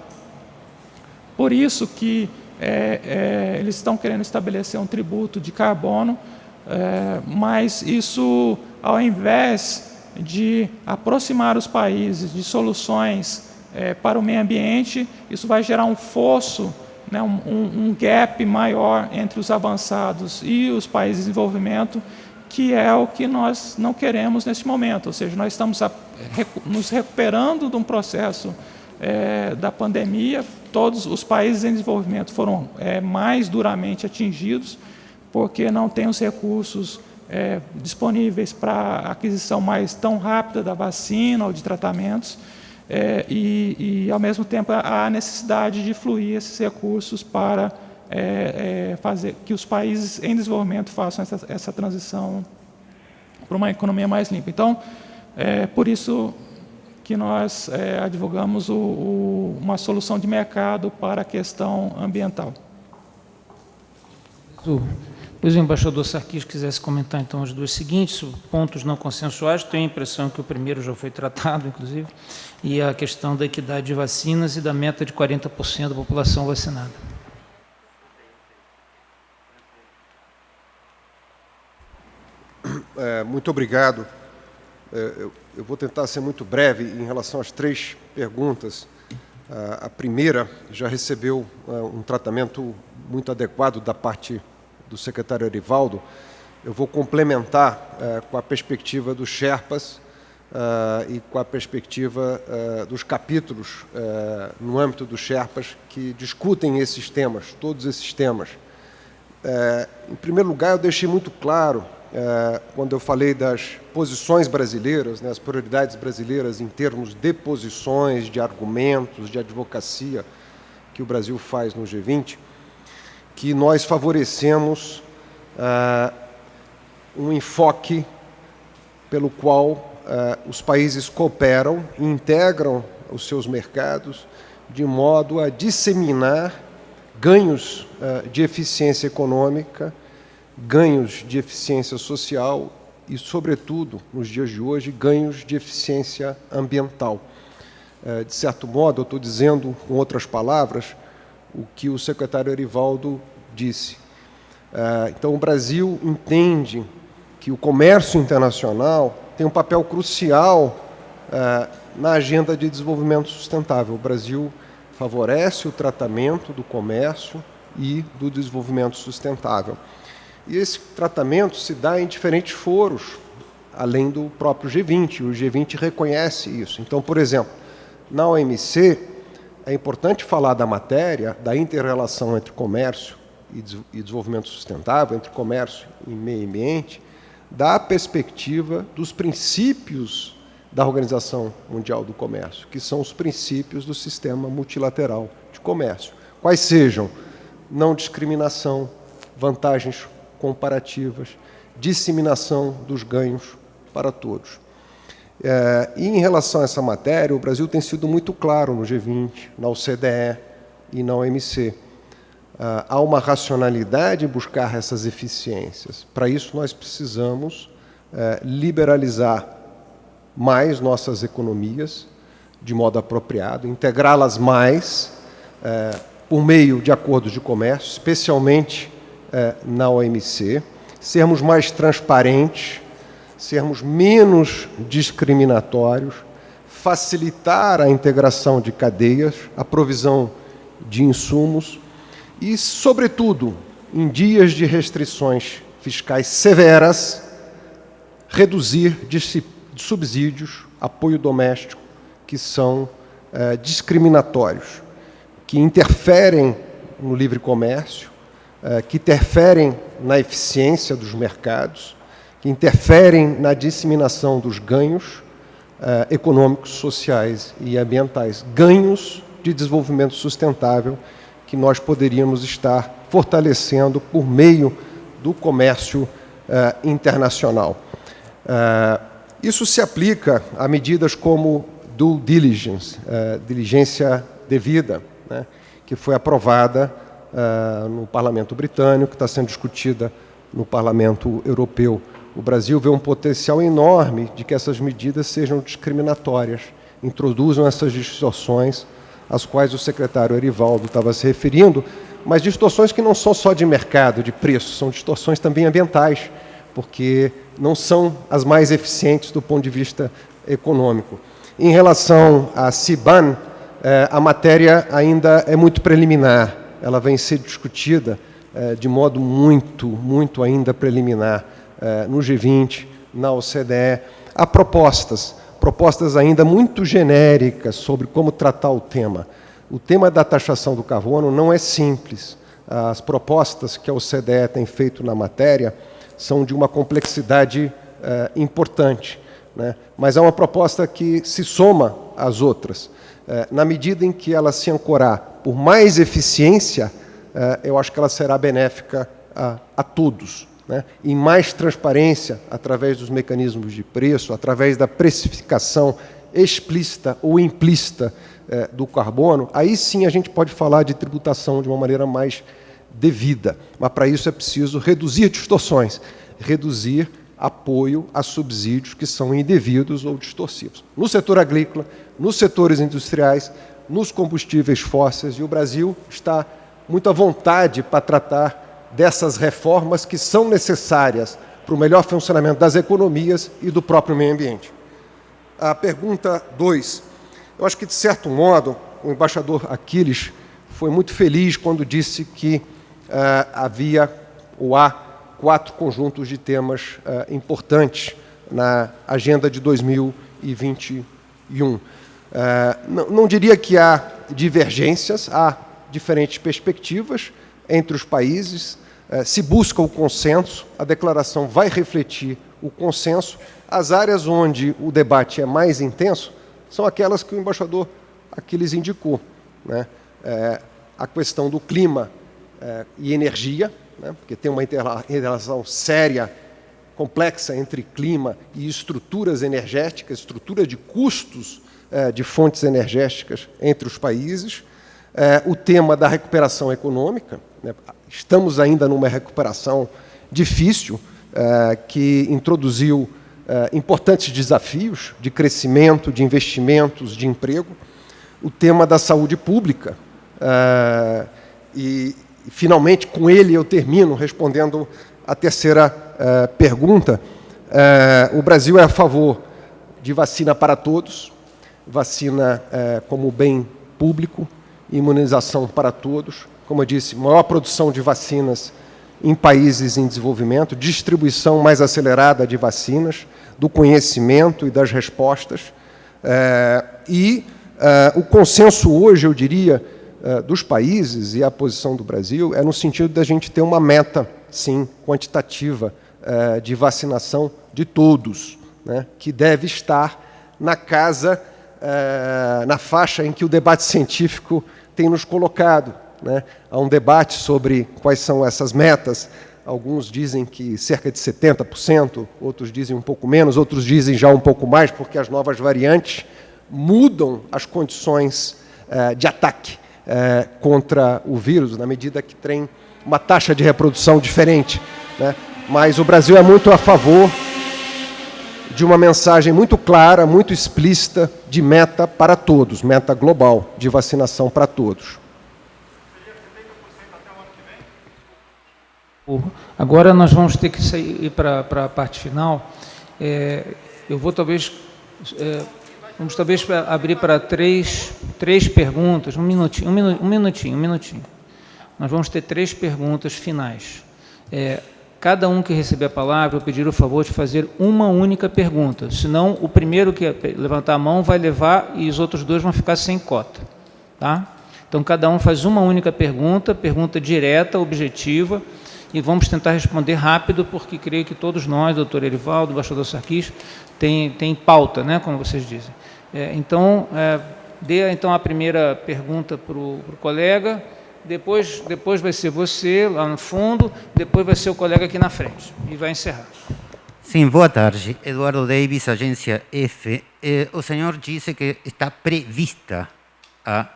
por isso que é, é, eles estão querendo estabelecer um tributo de carbono, é, mas isso, ao invés de aproximar os países de soluções é, para o meio ambiente, isso vai gerar um fosso, né, um, um, gap maior entre os avançados e os países em desenvolvimento, que é o que nós não queremos nesse momento. Ou seja, nós estamos a, nos recuperando de um processo é, da pandemia, todos os países em desenvolvimento foram é, mais duramente atingidos, porque não tem os recursos é, disponíveis para aquisição mais tão rápida da vacina ou de tratamentos, é, e, e, ao mesmo tempo, há necessidade de fluir esses recursos para é, é, fazer que os países em desenvolvimento façam essa, essa transição para uma economia mais limpa. Então, é, por isso, que nós é, advogamos o, o, uma solução de mercado para a questão ambiental. Pois o embaixador Sarkis quisesse comentar então os dois seguintes pontos não consensuais, tenho a impressão que o primeiro já foi tratado, inclusive, e a questão da equidade de vacinas e da meta de 40% da população vacinada. É, muito obrigado. É, eu, vou tentar ser muito breve em relação às três perguntas. A primeira já recebeu é, um tratamento muito adequado da parte do secretário Arivaldo. Eu vou complementar é, com a perspectiva dos Sherpas e com a perspectiva dos capítulos no âmbito dos Sherpas que discutem esses temas, todos esses temas. em primeiro lugar, eu deixei muito claro é, quando eu falei das posições brasileiras, né, as prioridades brasileiras em termos de posições, de argumentos, de advocacia que o Brasil faz no G20, que nós favorecemos é, um enfoque pelo qual é, os países cooperam e integram os seus mercados de modo a disseminar ganhos é, de eficiência econômica ganhos de eficiência social e, sobretudo, nos dias de hoje, ganhos de eficiência ambiental. É, de certo modo, eu estou dizendo, com outras palavras, o que o secretário Erivaldo disse. É, então, o Brasil entende que o comércio internacional tem um papel crucial é, na agenda de desenvolvimento sustentável. O Brasil favorece o tratamento do comércio e do desenvolvimento sustentável. E esse tratamento se dá em diferentes foros, além do próprio G20. O G20 reconhece isso. Então, por exemplo, na OMC, é importante falar da matéria, da interrelação entre comércio e desenvolvimento sustentável, entre comércio e meio ambiente, da perspectiva dos princípios da Organização Mundial do Comércio, que são os princípios do sistema multilateral de comércio. Quais sejam não discriminação, vantagens comparativas, disseminação dos ganhos para todos. É, e em relação a essa matéria, o Brasil tem sido muito claro no G20, na OCDE e na OMC. há uma racionalidade em buscar essas eficiências. Para isso, nós precisamos liberalizar mais nossas economias de modo apropriado, integrá-las mais por meio de acordos de comércio, especialmente na OMC, sermos mais transparentes, sermos menos discriminatórios, facilitar a integração de cadeias, a provisão de insumos e, sobretudo, em dias de restrições fiscais severas, reduzir subsídios, apoio doméstico, que são é, discriminatórios, que interferem no livre comércio, é, que interferem na eficiência dos mercados, que interferem na disseminação dos ganhos uh, econômicos, sociais e ambientais, ganhos de desenvolvimento sustentável que nós poderíamos estar fortalecendo por meio do comércio uh, internacional. Isso se aplica a medidas como due diligence, diligência devida, né, que foi aprovada no Parlamento Britânico, que está sendo discutida no Parlamento Europeu o Brasil vê um potencial enorme de que essas medidas sejam discriminatórias, introduzam essas distorções às quais o secretário Erivaldo estava se referindo, mas distorções que não são só de mercado, de preço, são distorções também ambientais, porque não são as mais eficientes do ponto de vista econômico. Em relação à CIBAN, eh, a matéria ainda é muito preliminar, ela vem ser discutida eh, de modo muito, muito ainda preliminar. Eh, no G20, na OCDE. Há propostas, propostas ainda muito genéricas sobre como tratar o tema. O tema da taxação do carbono não é simples. As propostas que a OCDE tem feito na matéria são de uma complexidade eh, importante, né? mas é uma proposta que se soma às outras. Eh, na medida em que ela se ancorar por mais eficiência, eu acho que ela será benéfica a, a todos né, em mais transparência através dos mecanismos de preço, através da precificação explícita ou implícita eh, do carbono, aí sim a gente pode falar de tributação de uma maneira mais devida. Mas para isso é preciso reduzir distorções, reduzir apoio a subsídios que são indevidos ou distorcivos. No setor agrícola, nos setores industriais, nos combustíveis fósseis, e o Brasil está muito à vontade para tratar dessas reformas que são necessárias para o melhor funcionamento das economias e do próprio meio ambiente. A pergunta 2. Eu acho que, de certo modo, o embaixador Aquiles foi muito feliz quando disse que uh, havia ou há quatro conjuntos de temas uh, importantes na agenda de 2021. Uh, não, não diria que há divergências, há diferentes perspectivas, entre os países, eh, se busca o consenso, a declaração vai refletir o consenso. As áreas onde o debate é mais intenso são aquelas que o embaixador Aquiles indicou. Né? É, a questão do clima é, e energia, né? porque tem uma relação séria, complexa entre clima e estruturas energéticas, estrutura de custos de fontes energéticas entre os países é, o tema da recuperação econômica. Né? Estamos ainda numa recuperação difícil, é, que introduziu é, importantes desafios de crescimento, de investimentos, de emprego. O tema da saúde pública. É, e, finalmente, com ele eu termino respondendo a terceira é, pergunta. É, o Brasil é a favor de vacina para todos, vacina é, como bem público, imunização para todos. Como eu disse, maior produção de vacinas em países em desenvolvimento, distribuição mais acelerada de vacinas, do conhecimento e das respostas. É, e é, o consenso hoje, eu diria, dos países e a posição do Brasil é no sentido da gente ter uma meta, sim, quantitativa de vacinação de todos, né, que deve estar na casa, é, na faixa em que o debate científico tem nos colocado. Né? Há um debate sobre quais são essas metas. Alguns dizem que cerca de 70%, outros dizem um pouco menos, outros dizem já um pouco mais, porque as novas variantes mudam as condições eh, de ataque é, contra o vírus, na medida que tem uma taxa de reprodução diferente. Né? Mas o Brasil é muito a favor de uma mensagem muito clara, muito explícita de meta para todos, meta global de vacinação para todos. Agora nós vamos ter que sair para a parte final. É, eu vou talvez é, vamos talvez abrir para três, três perguntas, um minutinho, um minutinho, um minutinho, um minutinho. Nós vamos ter três perguntas finais. É, cada um que receber a palavra, eu pedir o favor de fazer uma única pergunta, senão o primeiro que levantar a mão vai levar e os outros dois vão ficar sem cota. Tá? Então, cada um faz uma única pergunta, pergunta direta, objetiva, e vamos tentar responder rápido, porque creio que todos nós, doutor Erivaldo, embaixador Sarquis, tem, tem pauta, né, como vocês dizem. É, então, é, dê então a primeira pergunta para o colega, depois, depois vai ser você lá no fundo, depois vai ser o colega aqui na frente, e vai encerrar. Sim, boa tarde. Eduardo Davis, agência F. Eh, o senhor disse que está prevista a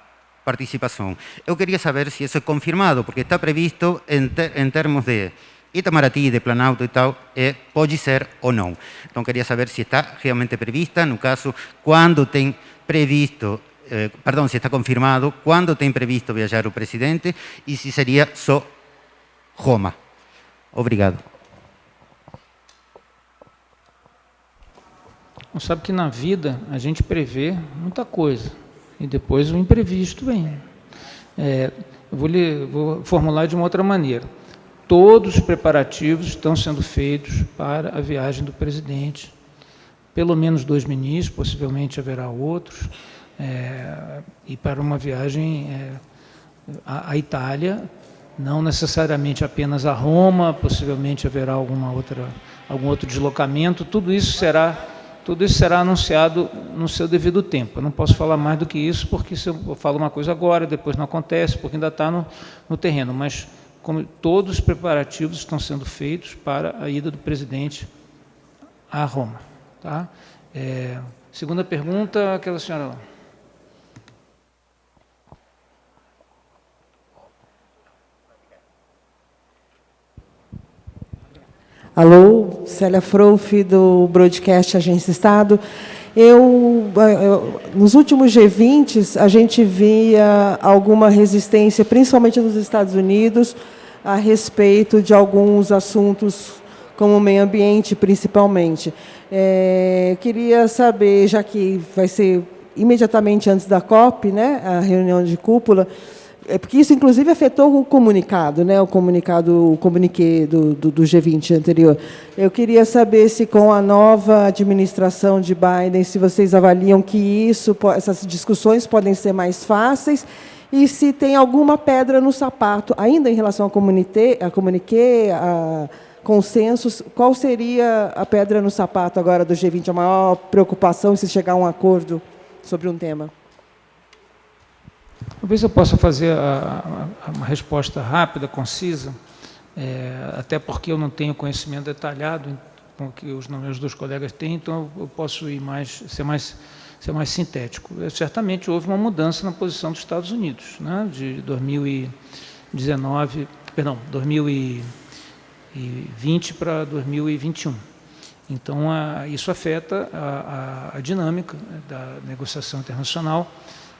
participação. Eu queria saber se isso é confirmado, porque está previsto em, ter, em termos de Itamaraty, de Planalto e tal, é, pode ser ou não. Então, queria saber se está realmente prevista, no caso, quando tem previsto, eh, perdão, se está confirmado, quando tem previsto viajar o presidente e se seria só Roma. Obrigado. Você sabe que na vida a gente prevê muita coisa e depois o imprevisto vem. É, vou, lhe, vou formular de uma outra maneira. Todos os preparativos estão sendo feitos para a viagem do presidente. Pelo menos dois ministros, possivelmente haverá outros, é, e para uma viagem é, à, à Itália, não necessariamente apenas a Roma, possivelmente haverá alguma outra, algum outro deslocamento, tudo isso será tudo isso será anunciado no seu devido tempo. Eu não posso falar mais do que isso, porque se eu falo uma coisa agora, depois não acontece, porque ainda está no, no terreno. Mas como todos os preparativos estão sendo feitos para a ida do presidente a Roma. Tá? É, segunda pergunta, aquela senhora lá. Alô, Célia Frouf, do Broadcast Agência Estado. Eu, eu, nos últimos G20, a gente via alguma resistência, principalmente nos Estados Unidos, a respeito de alguns assuntos como o meio ambiente, principalmente. É, queria saber, já que vai ser imediatamente antes da COP, né, a reunião de cúpula, é porque isso, inclusive, afetou o comunicado, né? o comunicado, o comuniquê do, do, do, G20 anterior. Eu queria saber se, com a nova administração de Biden, se vocês avaliam que isso, essas discussões podem ser mais fáceis e se tem alguma pedra no sapato, ainda em relação ao comuniquê, a, comuniquê, a consensos, qual seria a pedra no sapato agora do G20, a maior preocupação se chegar a um acordo sobre um tema? Talvez eu possa fazer a, a, uma resposta rápida, concisa, é, até porque eu não tenho conhecimento detalhado com que os meus dois colegas têm, então eu posso ir mais, ser mais, ser mais sintético. É, certamente houve uma mudança na posição dos Estados Unidos, né, de 2019, perdão, 2020 para 2021. Então, a, isso afeta a, a dinâmica da negociação internacional,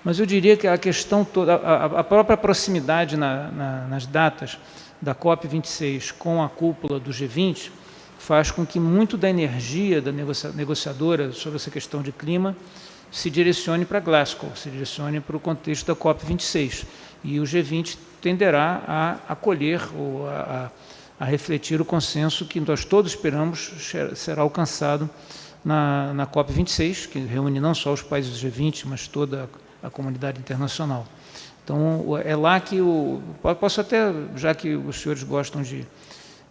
mas eu diria que a questão toda, a, a própria proximidade na, na, nas datas da COP26 com a cúpula do G20 faz com que muito da energia da negocia, negociadora sobre essa questão de clima se direcione para Glasgow, se direcione para o contexto da COP26. E o G20 tenderá a acolher ou a, a, a refletir o consenso que nós todos esperamos será alcançado na, na COP26, que reúne não só os países do G20, mas toda a a comunidade internacional. Então, é lá que o... Posso até, já que os senhores gostam de,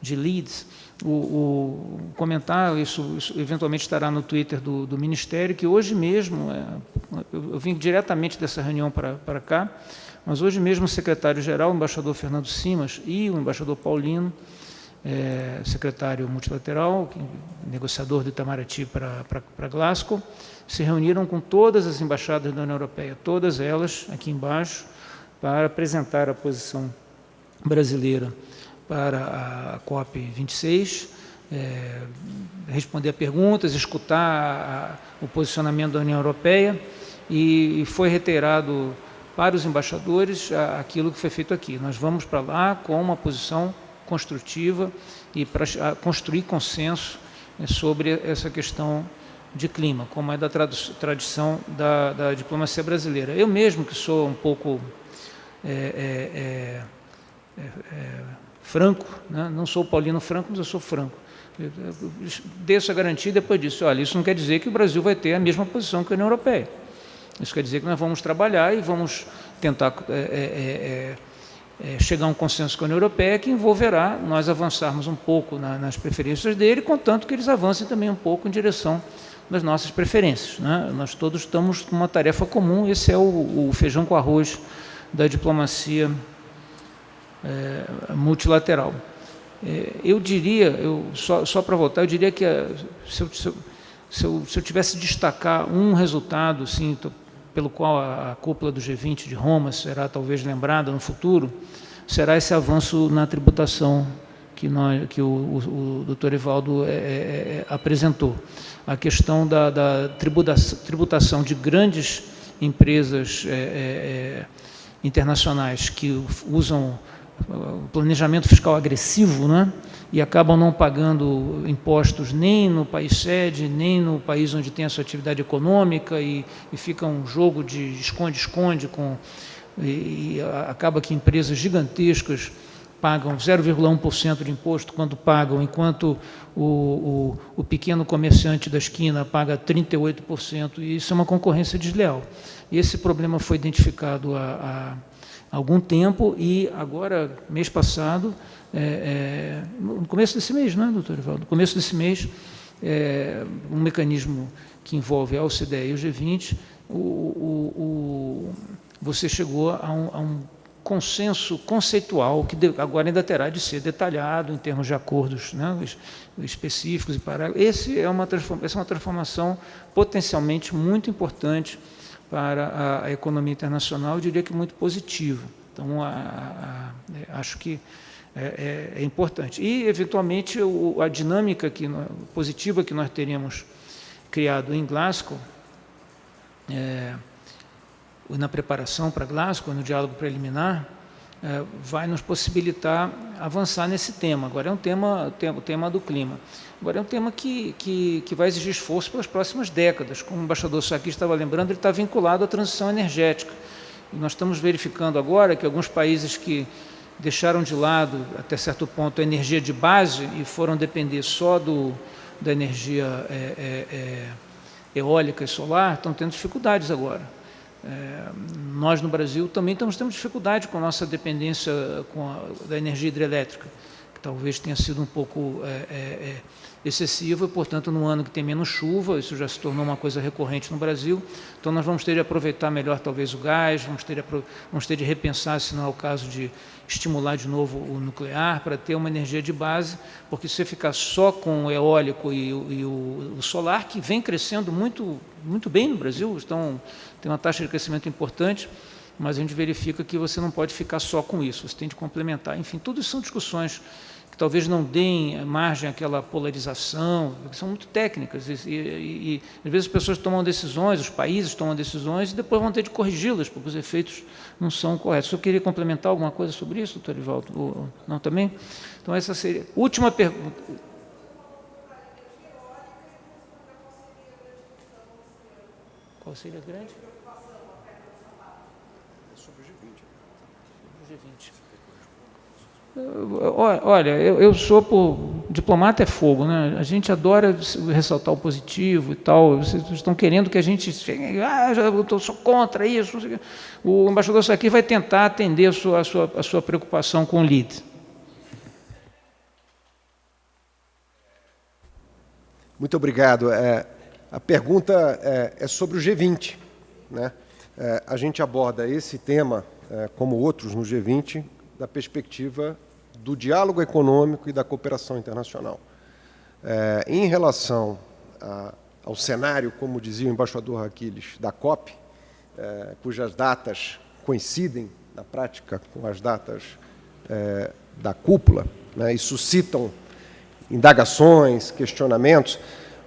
de leads, o, o comentar, isso, isso, eventualmente estará no Twitter do, do Ministério, que hoje mesmo, é, eu, eu, vim diretamente dessa reunião para, cá, mas hoje mesmo o secretário-geral, o embaixador Fernando Simas e o embaixador Paulino, é, secretário multilateral, negociador do Itamaraty para, Glasgow, se reuniram com todas as embaixadas da União Europeia, todas elas aqui embaixo, para apresentar a posição brasileira para a COP26, é, responder a perguntas, escutar a, a, o posicionamento da União Europeia e, e foi reiterado para os embaixadores aquilo que foi feito aqui. Nós vamos para lá com uma posição construtiva e para construir consenso né, sobre essa questão de clima, como é da tradição da, da diplomacia brasileira. Eu mesmo, que sou um pouco é, é, é, franco, né? não sou paulino franco, mas eu sou franco. Eu, desço a garantia e depois disso, olha, isso não quer dizer que o Brasil vai ter a mesma posição que a União Europeia. Isso quer dizer que nós vamos trabalhar e vamos tentar é, é, é, é, chegar a um consenso com a União Europeia que envolverá nós avançarmos um pouco na, nas preferências dele, contanto que eles avancem também um pouco em direção das nossas preferências. Né? Nós todos estamos com uma tarefa comum, esse é o, o feijão com arroz da diplomacia é, multilateral. É, eu diria, eu, só, só para voltar, eu diria que se eu, se, eu, se, eu, se eu tivesse destacar um resultado, assim, pelo qual a, cúpula do G20 de Roma será talvez lembrada no futuro, será esse avanço na tributação que, nós, que o, o, o doutor Evaldo é, é, é, apresentou. A questão da, da tributação, de grandes empresas é, é, é internacionais que usam planejamento fiscal agressivo, né? E acabam não pagando impostos nem no país sede, nem no país onde tem a sua atividade econômica, e, e fica um jogo de esconde-esconde, com e, e acaba que empresas gigantescas pagam 0,1% de imposto quando pagam, enquanto o, o, o, pequeno comerciante da esquina paga 38%, e isso é uma concorrência desleal. E esse problema foi identificado há, há algum tempo e agora, mês passado, é, é, no começo desse mês, não é, doutor Ivaldo? No começo desse mês, é, um mecanismo que envolve a OCDE e o G20, o, o, o, você chegou a um, a um, consenso conceitual que agora ainda terá de ser detalhado em termos de acordos né, específicos e parágrafos. Esse é uma essa é uma transformação potencialmente muito importante para a, a economia internacional, eu diria que muito positiva. Então, a, acho que é, é, é importante. E, eventualmente, o, a dinâmica que, positiva que nós teríamos criado em Glasgow, é, na preparação para Glasgow, no diálogo preliminar, é, vai nos possibilitar avançar nesse tema. Agora é um tema, o tema do clima. Agora é um tema que, que, que vai exigir esforço pelas próximas décadas. Como o embaixador Saki estava lembrando, ele está vinculado à transição energética. E nós estamos verificando agora que alguns países que deixaram de lado, até certo ponto, a energia de base e foram depender só do, da energia é, é, é, eólica e solar, estão tendo dificuldades agora. É, nós, no Brasil, também estamos tendo dificuldade com a nossa dependência com a, da energia hidrelétrica, que talvez tenha sido um pouco excessiva, portanto, no ano que tem menos chuva, isso já se tornou uma coisa recorrente no Brasil, então nós vamos ter de aproveitar melhor talvez o gás, vamos ter de, vamos ter de repensar, se não é o caso de estimular de novo o nuclear para ter uma energia de base, porque se você ficar só com o eólico e, e o, o, solar, que vem crescendo muito, muito bem no Brasil, então tem uma taxa de crescimento importante, mas a gente verifica que você não pode ficar só com isso, você tem de complementar. Enfim, tudo isso são discussões talvez não deem margem àquela polarização, são muito técnicas, e, e, e, às vezes as pessoas tomam decisões, os países tomam decisões, e depois vão ter de corrigi-las, porque os efeitos não são corretos. Eu queria complementar alguma coisa sobre isso, doutor Ivaldo? Não também? Então essa seria... Última pergunta. Qual seria grande? Olha, eu, eu sou por. Diplomata é fogo, né? A gente adora ressaltar o positivo e tal. Vocês estão querendo que a gente. Ah, eu sou contra isso. O embaixador aqui vai tentar atender a sua, a sua, a sua preocupação com o lead. Muito obrigado. É, a pergunta é, é, sobre o G20. Né? É, a gente aborda esse tema, é, como outros no G20, da perspectiva do diálogo econômico e da cooperação internacional. É, em relação a, ao cenário, como dizia o embaixador Aquiles, da COP, é, cujas datas coincidem na prática, com as datas é, da cúpula, né, e suscitam indagações, questionamentos,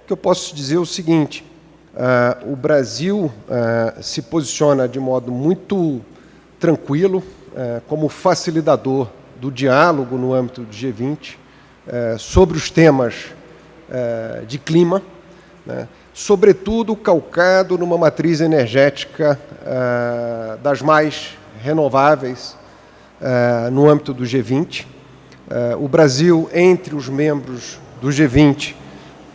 o que eu posso dizer é o seguinte, uh, o Brasil uh, se posiciona de modo muito tranquilo uh, como facilitador do diálogo no âmbito do G20 sobre os temas de clima, né, sobretudo calcado numa matriz energética das mais renováveis no âmbito do G20, Uh, o Brasil, entre os membros do G20,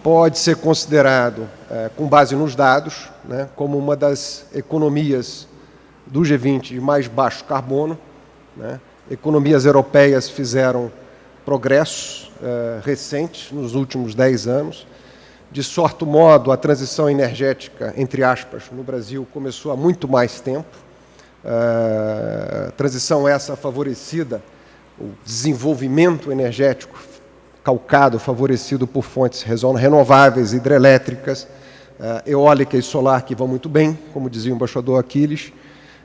pode ser considerado, uh, com base nos dados, né, como uma das economias do G20 de mais baixo carbono. Né. Economias europeias fizeram progressos uh, recentes nos últimos 10 anos. De sorte modo, a transição energética, entre aspas, no Brasil começou há muito mais tempo. transição essa favorecida o desenvolvimento energético calcado, favorecido por fontes renováveis, hidrelétricas, uh, eólica e solar, que vão muito bem, como dizia o embaixador Aquiles,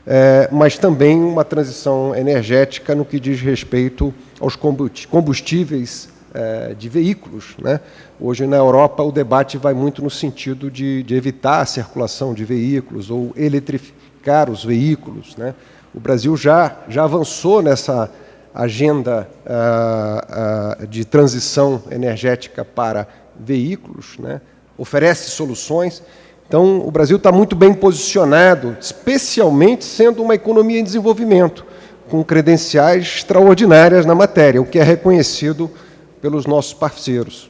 uh, mas também uma transição energética no que diz respeito aos combustíveis uh, de veículos. Né? Hoje, na Europa, o debate vai muito no sentido de, de evitar a circulação de veículos ou eletrificar os veículos. Né? O Brasil já, já avançou nessa agenda uh, uh, de transição energética para veículos, né? oferece soluções. Então, o Brasil está muito bem posicionado, especialmente sendo uma economia em desenvolvimento, com credenciais extraordinárias na matéria, o que é reconhecido pelos nossos parceiros.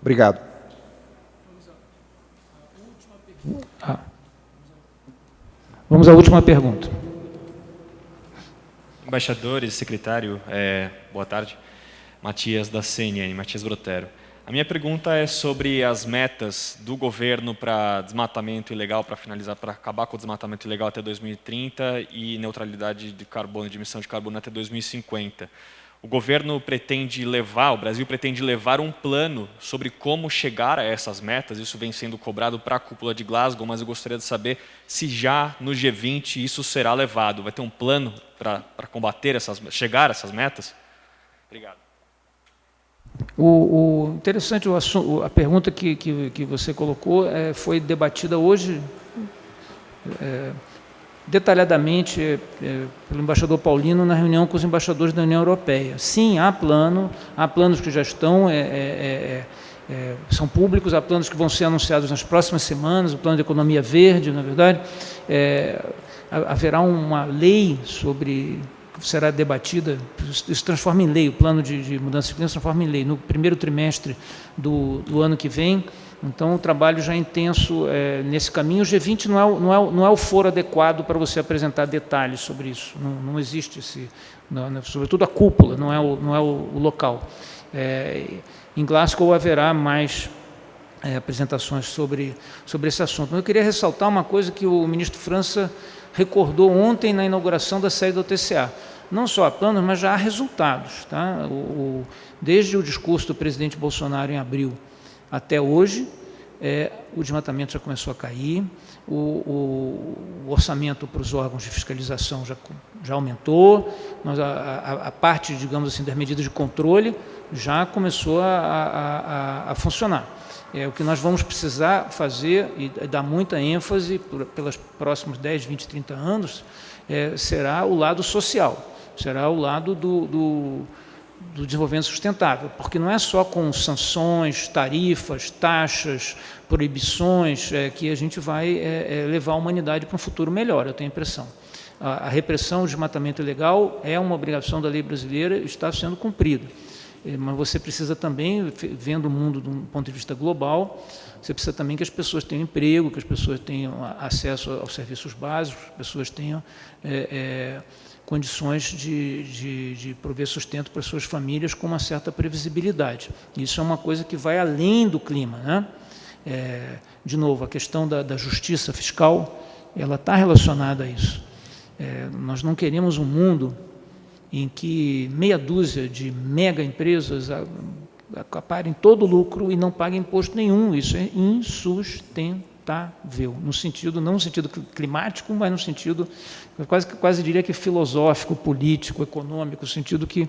Obrigado. Vamos à última pergunta. Embaixadores, secretário, é, boa tarde. Matias da CNN, Matias Brotero. A minha pergunta é sobre as metas do governo para desmatamento ilegal, para finalizar, para acabar com o desmatamento ilegal até 2030 e neutralidade de carbono, de emissão de carbono até 2050 o governo pretende levar, o Brasil pretende levar um plano sobre como chegar a essas metas. Isso vem sendo cobrado para a cúpula de Glasgow, mas eu gostaria de saber se já no G20 isso será levado. Vai ter um plano para combater essas, chegar a essas metas? Obrigado. O, o interessante, o, a pergunta que, que, que você colocou é, foi debatida hoje. É, detalhadamente é, pelo embaixador Paulino na reunião com os embaixadores da União Europeia. Sim, há plano, há planos que já estão, é, é, é, são públicos, há planos que vão ser anunciados nas próximas semanas, o plano de economia verde, na verdade. haverá uma lei sobre será debatida, isso transforma em lei, o plano de, de mudança de clima se transforma em lei, no primeiro trimestre do, do ano que vem, então, o trabalho já é intenso é, nesse caminho. O G20 não é, não, é, não é o foro adequado para você apresentar detalhes sobre isso. Não, não existe esse... Não, sobretudo a cúpula, não é o, não é o local. É, em Glasgow haverá mais é, apresentações sobre, sobre esse assunto. Mas eu queria ressaltar uma coisa que o ministro França recordou ontem na inauguração da sede do TCA. Não só há planos, mas já há resultados. Tá? O, o, desde o discurso do presidente Bolsonaro em abril até hoje, é, o desmatamento já começou a cair, o, o, o, orçamento para os órgãos de fiscalização já, já aumentou, mas a, a, a, parte, digamos assim, das medidas de controle já começou a, a, funcionar. É, o que nós vamos precisar fazer, e dar muita ênfase pelos próximos 10, 20, 30 anos, é, será o lado social, será o lado do, do do desenvolvimento sustentável, porque não é só com sanções, tarifas, taxas, proibições é, que a gente vai é, é, levar a humanidade para um futuro melhor, eu tenho a impressão. A, a repressão do desmatamento ilegal é uma obrigação da lei brasileira e está sendo cumprida. É, mas você precisa também, vendo o mundo de um ponto de vista global, você precisa também que as pessoas tenham emprego, que as pessoas tenham acesso aos serviços básicos, que as pessoas tenham é, é, condições de, de, de prover sustento para suas famílias com uma certa previsibilidade. Isso é uma coisa que vai além do clima. Né? É, de novo, a questão da, da justiça fiscal, ela está relacionada a isso. É, nós não queremos um mundo em que meia dúzia de mega empresas acaparem todo o lucro e não paguem imposto nenhum. Isso é insustentável. Inevitável, no sentido, não no sentido climático, mas no sentido, quase, quase diria que filosófico, político, econômico, sentido que,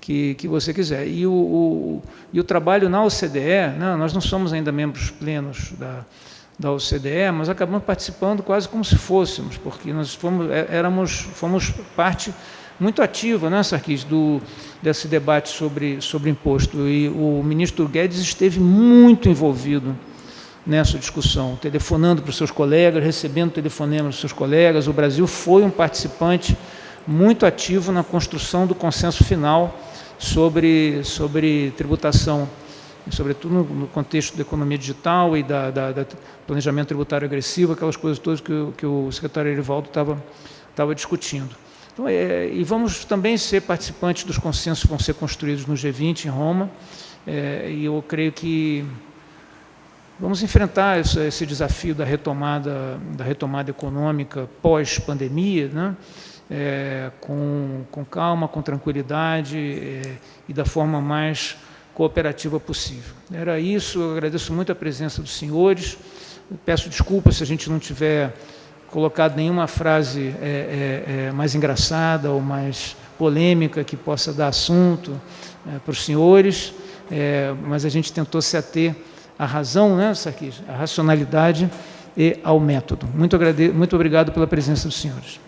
que, que você quiser. E o, o, e o trabalho na OCDE, né, nós não somos ainda membros plenos da, da OCDE, mas acabamos participando quase como se fôssemos, porque nós fomos, é, éramos, fomos parte muito ativa, né, Sarkis, do, desse debate sobre, sobre imposto. E o ministro Guedes esteve muito envolvido nessa discussão, telefonando para os seus colegas, recebendo telefonemas dos seus colegas. O Brasil foi um participante muito ativo na construção do consenso final sobre, sobre tributação, sobretudo no, contexto da economia digital e da, da, da, planejamento tributário agressivo, aquelas coisas todas que, que o secretário Erivaldo estava, estava discutindo. Então, é, e vamos também ser participantes dos consensos que vão ser construídos no G20 em Roma, é, e eu creio que Vamos enfrentar esse, desafio da retomada, da retomada econômica pós-pandemia, né? É, com, com calma, com tranquilidade é, e da forma mais cooperativa possível. Era isso, eu agradeço muito a presença dos senhores, peço desculpas se a gente não tiver colocado nenhuma frase é, é, é mais engraçada ou mais polêmica que possa dar assunto é, para os senhores, mas a gente tentou se ater a razão, né, Sarkis, a racionalidade e ao método. Muito, agrade... Muito obrigado pela presença dos senhores.